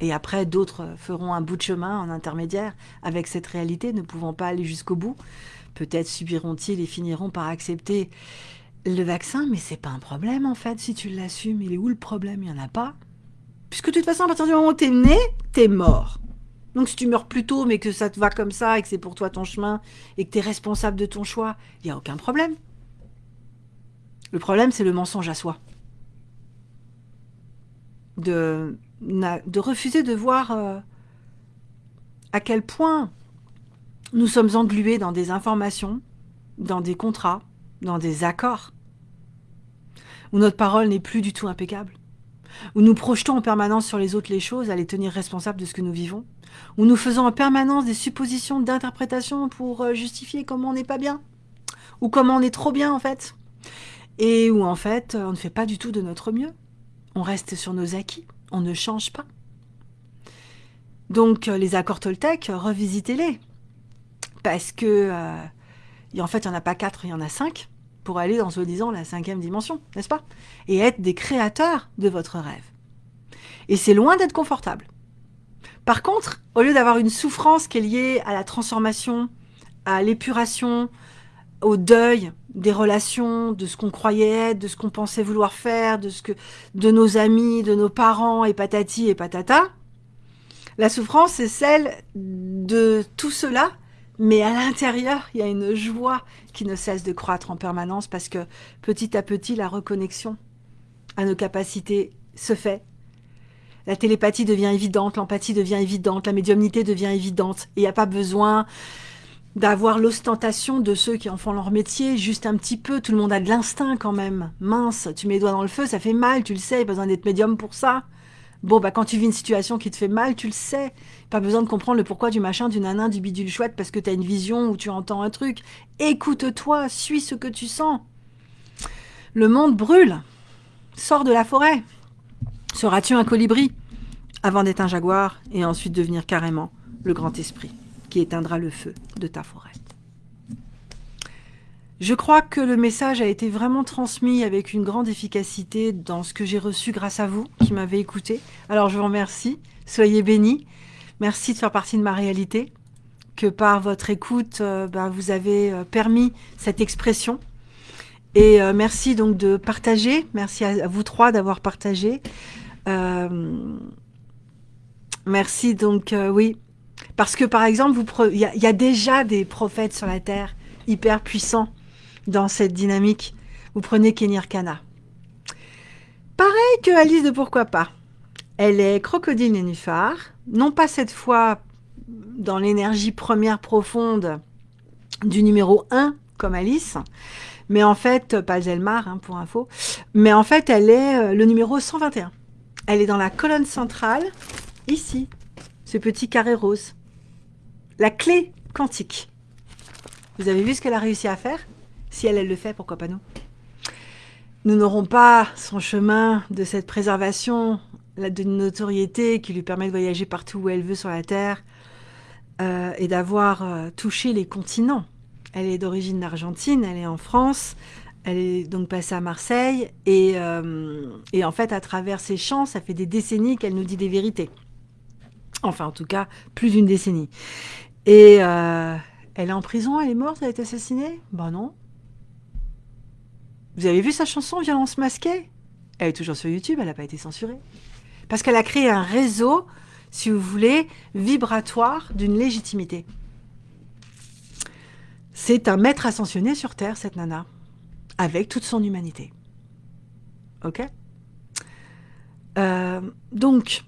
Et après, d'autres feront un bout de chemin en intermédiaire avec cette réalité, ne pouvant pas aller jusqu'au bout. Peut-être subiront-ils et finiront par accepter le vaccin, mais c'est pas un problème en fait si tu l'assumes. Il est où le problème? Il n'y en a pas. Puisque de toute façon, à partir du moment où t'es né, t'es mort. Donc si tu meurs plus tôt, mais que ça te va comme ça, et que c'est pour toi ton chemin, et que tu es responsable de ton choix, il n'y a aucun problème. Le problème, c'est le mensonge à soi. De, de refuser de voir euh, à quel point nous sommes englués dans des informations, dans des contrats, dans des accords, où notre parole n'est plus du tout impeccable, où nous projetons en permanence sur les autres les choses à les tenir responsables de ce que nous vivons, où nous faisons en permanence des suppositions d'interprétation pour euh, justifier comment on n'est pas bien, ou comment on est trop bien en fait, et où en fait on ne fait pas du tout de notre mieux, on reste sur nos acquis, on ne change pas. Donc euh, les accords Toltec, revisitez-les, parce que, euh, en fait, il n'y en a pas quatre, il y en a cinq, pour aller dans, soi-disant, la cinquième dimension, n'est-ce pas? Et être des créateurs de votre rêve. Et c'est loin d'être confortable. Par contre, au lieu d'avoir une souffrance qui est liée à la transformation, à l'épuration, au deuil des relations, de ce qu'on croyait être, de ce qu'on pensait vouloir faire, de, ce que, de nos amis, de nos parents, et patati et patata, la souffrance, c'est celle de tout cela mais à l'intérieur, il y a une joie qui ne cesse de croître en permanence parce que petit à petit, la reconnexion à nos capacités se fait. La télépathie devient évidente, l'empathie devient évidente, la médiumnité devient évidente. Il n'y a pas besoin d'avoir l'ostentation de ceux qui en font leur métier, juste un petit peu. Tout le monde a de l'instinct quand même. Mince, tu mets les doigts dans le feu, ça fait mal, tu le sais, il n'y a pas besoin d'être médium pour ça. Bon, bah quand tu vis une situation qui te fait mal, tu le sais. Pas besoin de comprendre le pourquoi du machin, du nanin, du bidule chouette, parce que tu as une vision ou tu entends un truc. Écoute-toi, suis ce que tu sens. Le monde brûle. Sors de la forêt. Seras-tu un colibri avant d'être un jaguar et ensuite devenir carrément le grand esprit qui éteindra le feu de ta forêt? Je crois que le message a été vraiment transmis avec une grande efficacité dans ce que j'ai reçu grâce à vous qui m'avez écouté. Alors je vous remercie, soyez bénis. Merci de faire partie de ma réalité, que par votre écoute, euh, bah, vous avez euh, permis cette expression. Et euh, merci donc de partager, merci à, vous trois d'avoir partagé. merci donc, oui, parce que par exemple, il y, y, a déjà des prophètes sur la terre hyper puissants dans cette dynamique. Vous prenez Kenny Kana. Pareil que Alice de Pourquoi pas. Elle est crocodile nénuphar, non pas cette fois dans l'énergie première profonde du numéro 1 comme Alice, mais en fait, pas Zelmar hein, pour info, mais en fait elle est euh, le numéro 121. Elle est dans la colonne centrale, ici, ce petit carré rose. La clé quantique. Vous avez vu ce qu'elle a réussi à faire? Si elle, elle le fait, pourquoi pas nous? Nous n'aurons pas son chemin de cette préservation, d'une notoriété qui lui permet de voyager partout où elle veut sur la Terre euh, et d'avoir euh, touché les continents. Elle est d'origine argentine, elle est en France, elle est donc passée à Marseille et, euh, et en fait à travers ses chants, ça fait des décennies qu'elle nous dit des vérités. Enfin en tout cas, plus d'une décennie. Et elle est en prison, elle est morte, elle a été assassinée? Ben non, vous avez vu sa chanson Violence masquée? Elle est toujours sur YouTube, elle n'a pas été censurée. Parce qu'elle a créé un réseau, si vous voulez, vibratoire d'une légitimité. C'est un maître ascensionné sur Terre, cette nana, avec toute son humanité. Ok? Euh, Donc,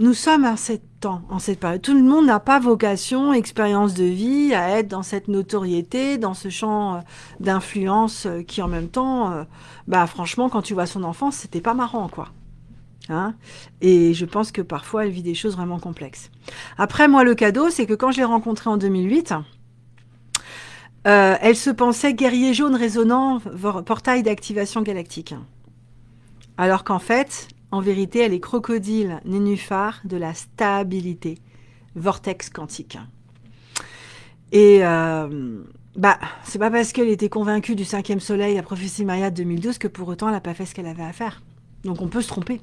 nous sommes à cette en cette période. Tout le monde n'a pas vocation, expérience de vie, à être dans cette notoriété, dans ce champ euh, d'influence euh, qui, en même temps, euh, bah franchement, quand tu vois son enfance, c'était pas marrant, quoi. Hein? Et je pense que parfois, elle vit des choses vraiment complexes. Après, moi, le cadeau, c'est que quand je l'ai rencontrée en 2008, Euh, elle se pensait guerrier jaune résonnant, portail d'activation galactique. Alors qu'en fait, en vérité, elle est crocodile nénuphar de la stabilité, vortex quantique. Et euh, bah, c'est pas parce qu'elle était convaincue du cinquième soleil à Prophétie Maya de 2012 que pour autant elle n'a pas fait ce qu'elle avait à faire. Donc on peut se tromper.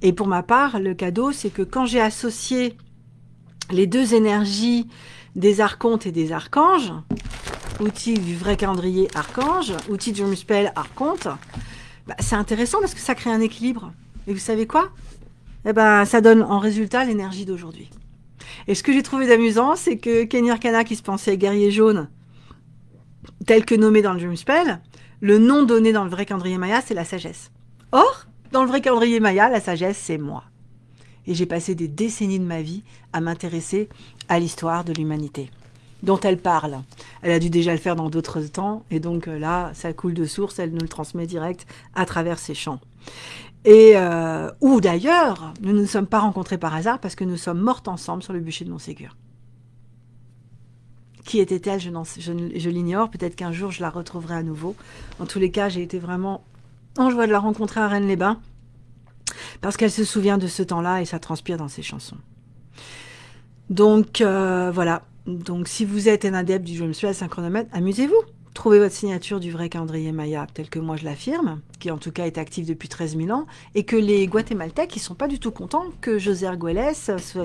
Et pour ma part, le cadeau, c'est que quand j'ai associé les deux énergies des archontes et des archanges, outil du vrai calendrier archange, outil du spell archonte, bah, c'est intéressant parce que ça crée un équilibre. Et vous savez quoi? Eh ben, ça donne en résultat l'énergie d'aujourd'hui. Et ce que j'ai trouvé d'amusant, c'est que Kenny Arcana, qui se pensait guerrier jaune, tel que nommé dans le Dream Spell, le nom donné dans le vrai calendrier Maya, c'est la sagesse. Or, dans le vrai calendrier Maya, la sagesse, c'est moi. Et j'ai passé des décennies de ma vie à m'intéresser à l'histoire de l'humanité dont elle parle. Elle a dû déjà le faire dans d'autres temps, et donc euh, là, ça coule de source, elle nous le transmet direct à travers ses chants. Et euh, ou d'ailleurs, nous ne nous sommes pas rencontrés par hasard parce que nous sommes mortes ensemble sur le bûcher de Montségur. Qui était-elle Je, je l'ignore. Peut-être qu'un jour je la retrouverai à nouveau. En tous les cas, j'ai été vraiment en joie de la rencontrer à Rennes-les-Bains parce qu'elle se souvient de ce temps-là et ça transpire dans ses chansons. Donc euh, voilà, donc, si vous êtes un adepte du jeu spell synchronomètre, amusez-vous. Trouvez votre signature du vrai calendrier Maya, tel que moi je l'affirme, qui en tout cas est actif depuis 13 000 ans, et que les Guatémaltèques, ils sont pas du tout contents que José Argüelles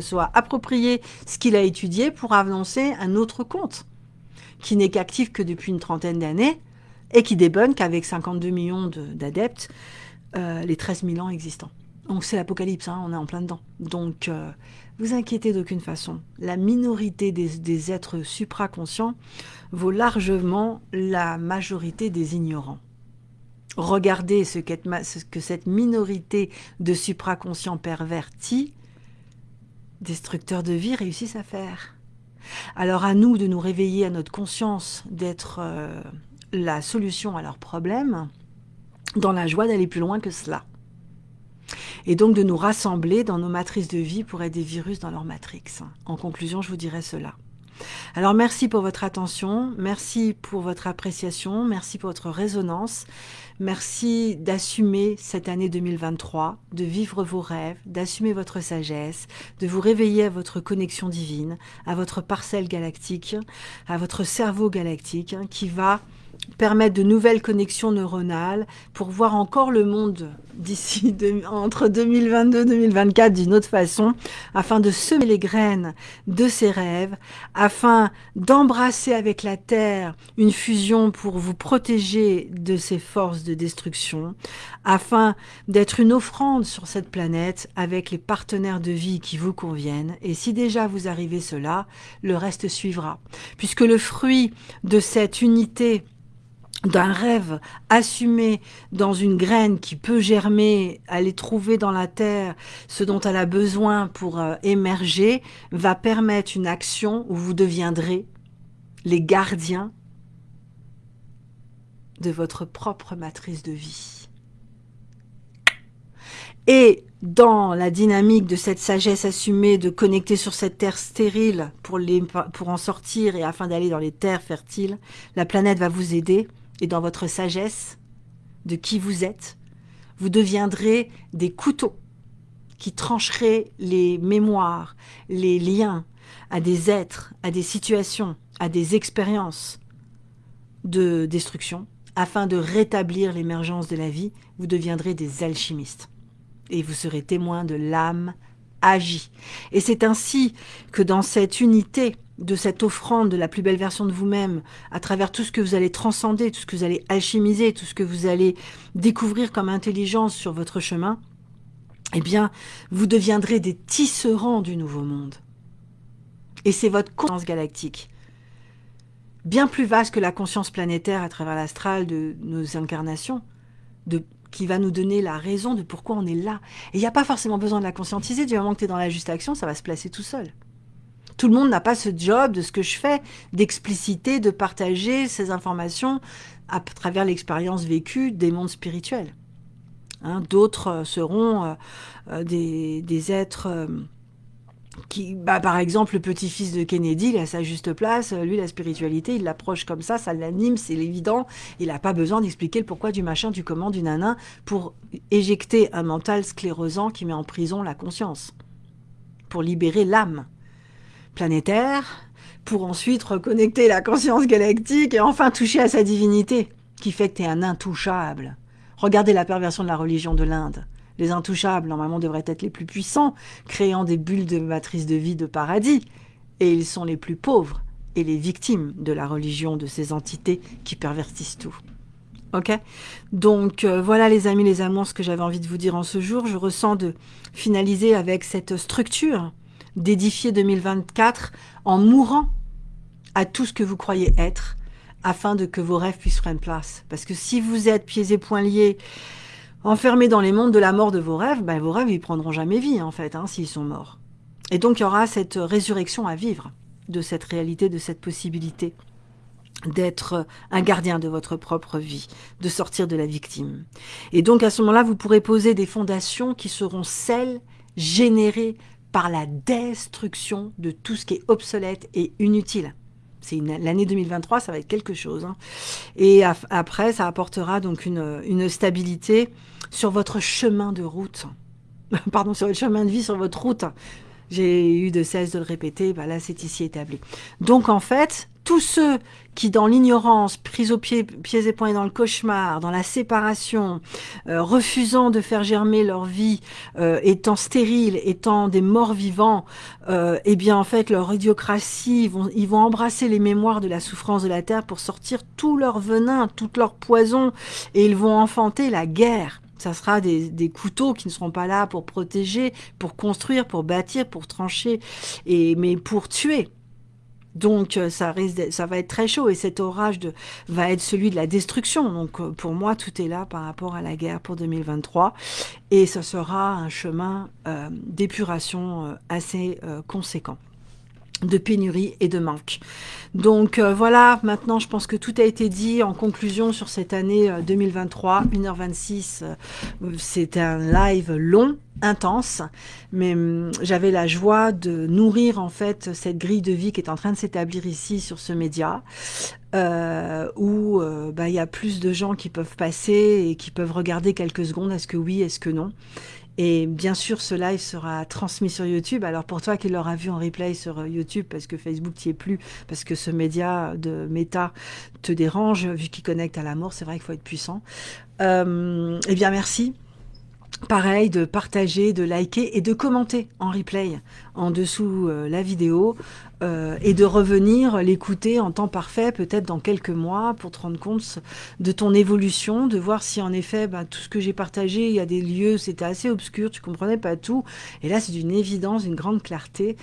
soit approprié ce qu'il a étudié pour annoncer un autre conte, qui n'est qu'actif que depuis une trentaine d'années, et qui débunk avec 52 millions d'adeptes euh, les 13 000 ans existants. Donc c'est l'apocalypse, hein, on est en plein dedans. Donc euh, vous inquiétez d'aucune façon. La minorité des, êtres supraconscients vaut largement la majorité des ignorants. Regardez ce, que cette minorité de supraconscients pervertis, destructeurs de vie, réussissent à faire. Alors à nous de nous réveiller à notre conscience d'être euh, la solution à leurs problèmes, dans la joie d'aller plus loin que cela et donc de nous rassembler dans nos matrices de vie pour être des virus dans leur matrix. En conclusion, je vous dirais cela. Alors merci pour votre attention, merci pour votre appréciation, merci pour votre résonance, merci d'assumer cette année 2023, de vivre vos rêves, d'assumer votre sagesse, de vous réveiller à votre connexion divine, à votre parcelle galactique, à votre cerveau galactique qui va permettre de nouvelles connexions neuronales pour voir encore le monde d'ici entre 2022 et 2024 d'une autre façon, afin de semer les graines de ces rêves, afin d'embrasser avec la Terre une fusion pour vous protéger de ces forces de destruction, afin d'être une offrande sur cette planète avec les partenaires de vie qui vous conviennent. Et si déjà vous arrivez cela, le reste suivra. Puisque le fruit de cette unité d'un rêve assumé dans une graine qui peut germer, aller trouver dans la terre ce dont elle a besoin pour euh, émerger, va permettre une action où vous deviendrez les gardiens de votre propre matrice de vie. Et dans la dynamique de cette sagesse assumée de connecter sur cette terre stérile pour, en sortir et afin d'aller dans les terres fertiles, la planète va vous aider et dans votre sagesse de qui vous êtes, vous deviendrez des couteaux qui trancheraient les mémoires, les liens à des êtres, à des situations, à des expériences de destruction, afin de rétablir l'émergence de la vie, vous deviendrez des alchimistes. Et vous serez témoins de l'âme agie. Et c'est ainsi que dans cette unité de cette offrande de la plus belle version de vous-même, à travers tout ce que vous allez transcender, tout ce que vous allez alchimiser, tout ce que vous allez découvrir comme intelligence sur votre chemin, eh bien, vous deviendrez des tisserands du nouveau monde. Et c'est votre conscience galactique, bien plus vaste que la conscience planétaire à travers l'astral de nos incarnations, de, qui va nous donner la raison de pourquoi on est là. Et il n'y a pas forcément besoin de la conscientiser, du moment que tu es dans la juste action, ça va se placer tout seul. Tout le monde n'a pas ce job de ce que je fais, d'expliciter, de partager ces informations à travers l'expérience vécue des mondes spirituels. Hein, d'autres euh, seront euh, euh, des, êtres qui, bah, par exemple, le petit-fils de Kennedy, il a sa juste place. Lui, la spiritualité, il l'approche comme ça, ça l'anime, c'est évident. Il n'a pas besoin d'expliquer le pourquoi du machin, du comment, du nanin pour éjecter un mental sclérosant qui met en prison la conscience. Pour libérer l'âme planétaire, pour ensuite reconnecter la conscience galactique et enfin toucher à sa divinité, qui fait que tu es un intouchable. Regardez la perversion de la religion de l'Inde. Les intouchables, normalement, devraient être les plus puissants, créant des bulles de matrice de vie de paradis. Et ils sont les plus pauvres et les victimes de la religion de ces entités qui pervertissent tout. Ok? Donc euh, voilà les amis, les amours, ce que j'avais envie de vous dire en ce jour. Je ressens de finaliser avec cette structure d'édifier 2024 en mourant à tout ce que vous croyez être, afin de que vos rêves puissent prendre place. Parce que si vous êtes pieds et poings liés, enfermés dans les mondes de la mort de vos rêves, ben vos rêves, ils prendront jamais vie, en fait, hein, s'ils sont morts. Et donc, il y aura cette résurrection à vivre de cette réalité, de cette possibilité d'être un gardien de votre propre vie, de sortir de la victime. Et donc, à ce moment-là, vous pourrez poser des fondations qui seront celles générées par la destruction de tout ce qui est obsolète et inutile. L'année 2023, ça va être quelque chose. Hein. Et après, ça apportera donc une, une stabilité sur votre chemin de route. Pardon, sur votre chemin de vie, sur votre route. J'ai eu de cesse de le répéter, bah là c'est ici établi. Donc en fait, tous ceux qui, dans l'ignorance, pris aux pieds, pieds et poings dans le cauchemar, dans la séparation, euh, refusant de faire germer leur vie, euh, étant stériles, étant des morts vivants, euh, eh bien en fait leur idiocratie, ils vont, ils vont embrasser les mémoires de la souffrance de la terre pour sortir tout leur venin, tout leur poison, et ils vont enfanter la guerre. Ça sera des, des, couteaux qui ne seront pas là pour protéger, pour construire, pour bâtir, pour trancher, et, mais pour tuer. Donc euh, ça, risque ça va être très chaud et cet orage va être celui de la destruction. Donc euh, pour moi, tout est là par rapport à la guerre pour 2023 et ce sera un chemin euh, d'épuration assez conséquent de pénurie et de manque. Donc voilà, maintenant je pense que tout a été dit. En conclusion sur cette année 2023, 1h26, c'est un live long, intense, mais hum, j'avais la joie de nourrir en fait cette grille de vie qui est en train de s'établir ici sur ce média, euh, où euh, bah, il y a plus de gens qui peuvent passer et qui peuvent regarder quelques secondes, est-ce que oui, est-ce que non et bien sûr, ce live sera transmis sur YouTube. Alors pour toi qui l'auras vu en replay sur YouTube, parce que Facebook t'y est plus, parce que ce média de méta te dérange, vu qu'il connecte à la mort, c'est vrai qu'il faut être puissant. Euh, eh bien merci, Pareil, de partager, de liker et de commenter en replay en dessous euh, la vidéo euh, et de revenir l'écouter en temps parfait, peut-être dans quelques mois, pour te rendre compte de ton évolution, de voir si en effet bah, tout ce que j'ai partagé, il y a des lieux, c'était assez obscur, tu comprenais pas tout. Et là, c'est d'une évidence, une grande clarté.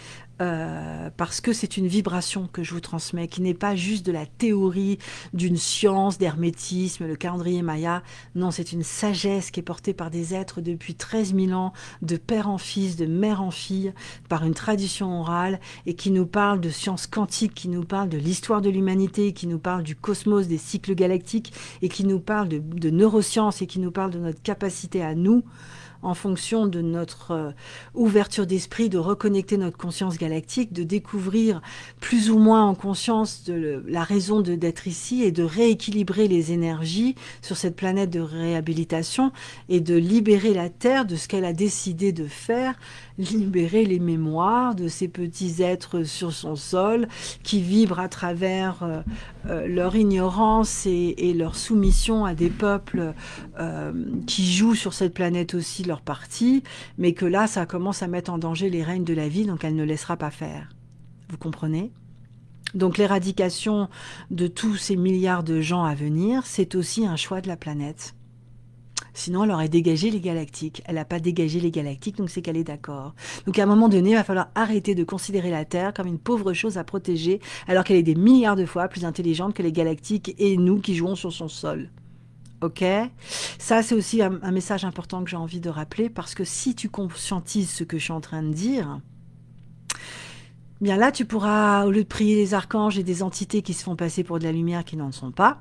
Euh, parce que c'est une vibration que je vous transmets, qui n'est pas juste de la théorie d'une science, d'hermétisme, le calendrier maya. Non, c'est une sagesse qui est portée par des êtres depuis 13 000 ans, de père en fils, de mère en fille, par une tradition orale, et qui nous parle de science quantique, qui nous parle de l'histoire de l'humanité, qui nous parle du cosmos, des cycles galactiques, et qui nous parle de, neurosciences, et qui nous parle de notre capacité à nous, en fonction de notre euh, ouverture d'esprit, de reconnecter notre conscience galactique, de découvrir plus ou moins en conscience la raison d'être ici et de rééquilibrer les énergies sur cette planète de réhabilitation et de libérer la Terre de ce qu'elle a décidé de faire, libérer les mémoires de ces petits êtres sur son sol qui vibrent à travers euh, euh, leur ignorance et, leur soumission à des peuples euh, qui jouent sur cette planète aussi leur partie, mais que là, ça commence à mettre en danger les règnes de la vie, donc elle ne laissera pas faire. Vous comprenez? Donc l'éradication de tous ces milliards de gens à venir, c'est aussi un choix de la planète. Sinon, elle aurait dégagé les galactiques. Elle n'a pas dégagé les galactiques, donc c'est qu'elle est d'accord. Donc à un moment donné, il va falloir arrêter de considérer la Terre comme une pauvre chose à protéger, alors qu'elle est des milliards de fois plus intelligente que les galactiques et nous qui jouons sur son sol. Ok? Ça, c'est aussi un, message important que j'ai envie de rappeler, parce que si tu conscientises ce que je suis en train de dire, bien là, tu pourras, au lieu de prier les archanges et des entités qui se font passer pour de la lumière qui n'en sont pas,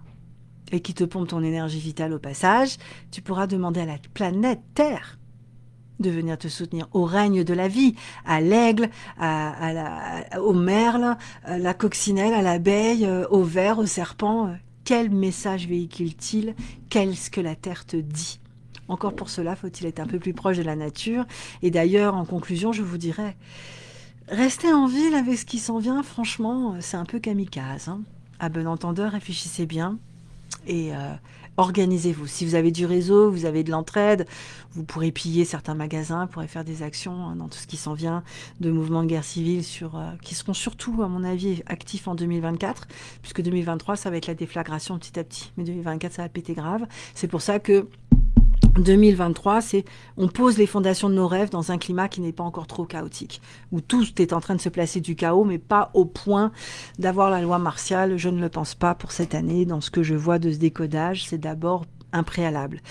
et qui te pompe ton énergie vitale au passage, tu pourras demander à la planète Terre de venir te soutenir au règne de la vie, à l'aigle, au merle, à la coccinelle, à l'abeille, euh, au ver, au serpent. Quel message véhicule-t-il? Qu'est-ce que la Terre te dit? Encore pour cela, faut-il être un peu plus proche de la nature? Et d'ailleurs, en conclusion, je vous dirais, restez en ville avec ce qui s'en vient, franchement, c'est un peu kamikaze. Hein. À bon entendeur, réfléchissez bien. Et euh, organisez-vous. Si vous avez du réseau, vous avez de l'entraide, vous pourrez piller certains magasins, vous pourrez faire des actions hein, dans tout ce qui s'en vient de mouvements de guerre civile sur, euh, qui seront surtout, à mon avis, actifs en 2024, puisque 2023, ça va être la déflagration petit à petit. Mais 2024, ça va péter grave. C'est pour ça que 2023, c'est on pose les fondations de nos rêves dans un climat qui n'est pas encore trop chaotique, où tout est en train de se placer du chaos, mais pas au point d'avoir la loi martiale. Je ne le pense pas pour cette année. Dans ce que je vois de ce décodage, c'est d'abord un préalable.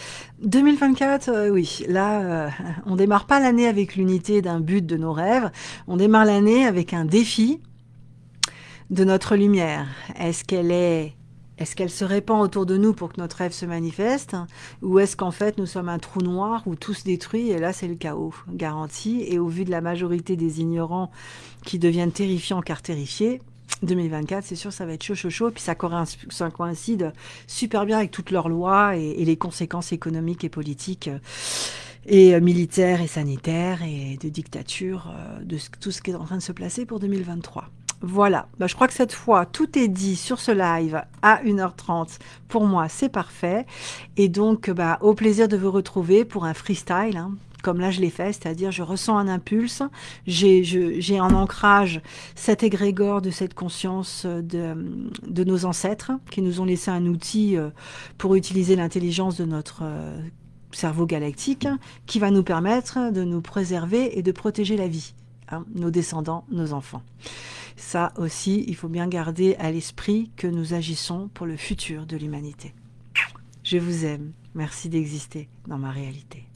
2024, euh, oui, là, euh, on démarre pas l'année avec l'unité d'un but de nos rêves, on démarre l'année avec un défi de notre lumière. Est-ce qu'elle est est-ce qu'elle se répand autour de nous pour que notre rêve se manifeste? Ou est-ce qu'en fait nous sommes un trou noir où tout se détruit et là c'est le chaos garanti? Et au vu de la majorité des ignorants qui deviennent terrifiants car terrifiés, 2024, c'est sûr, ça va être chaud, chaud, chaud. Puis ça, coïncide super bien avec toutes leurs lois et, les conséquences économiques et politiques euh, et euh, militaires et sanitaires et de dictature euh, de tout ce qui est en train de se placer pour 2023. Voilà, bah, je crois que cette fois, tout est dit sur ce live à 1h30. Pour moi, c'est parfait. Et donc, bah, au plaisir de vous retrouver pour un freestyle, hein, comme là je l'ai fait, c'est-à-dire je ressens un impulse, j'ai en ancrage cet égrégore de cette conscience de, de, nos ancêtres qui nous ont laissé un outil euh, pour utiliser l'intelligence de notre euh, cerveau galactique qui va nous permettre de nous préserver et de protéger la vie, hein, nos descendants, nos enfants. Ça aussi, il faut bien garder à l'esprit que nous agissons pour le futur de l'humanité. Je vous aime. Merci d'exister dans ma réalité.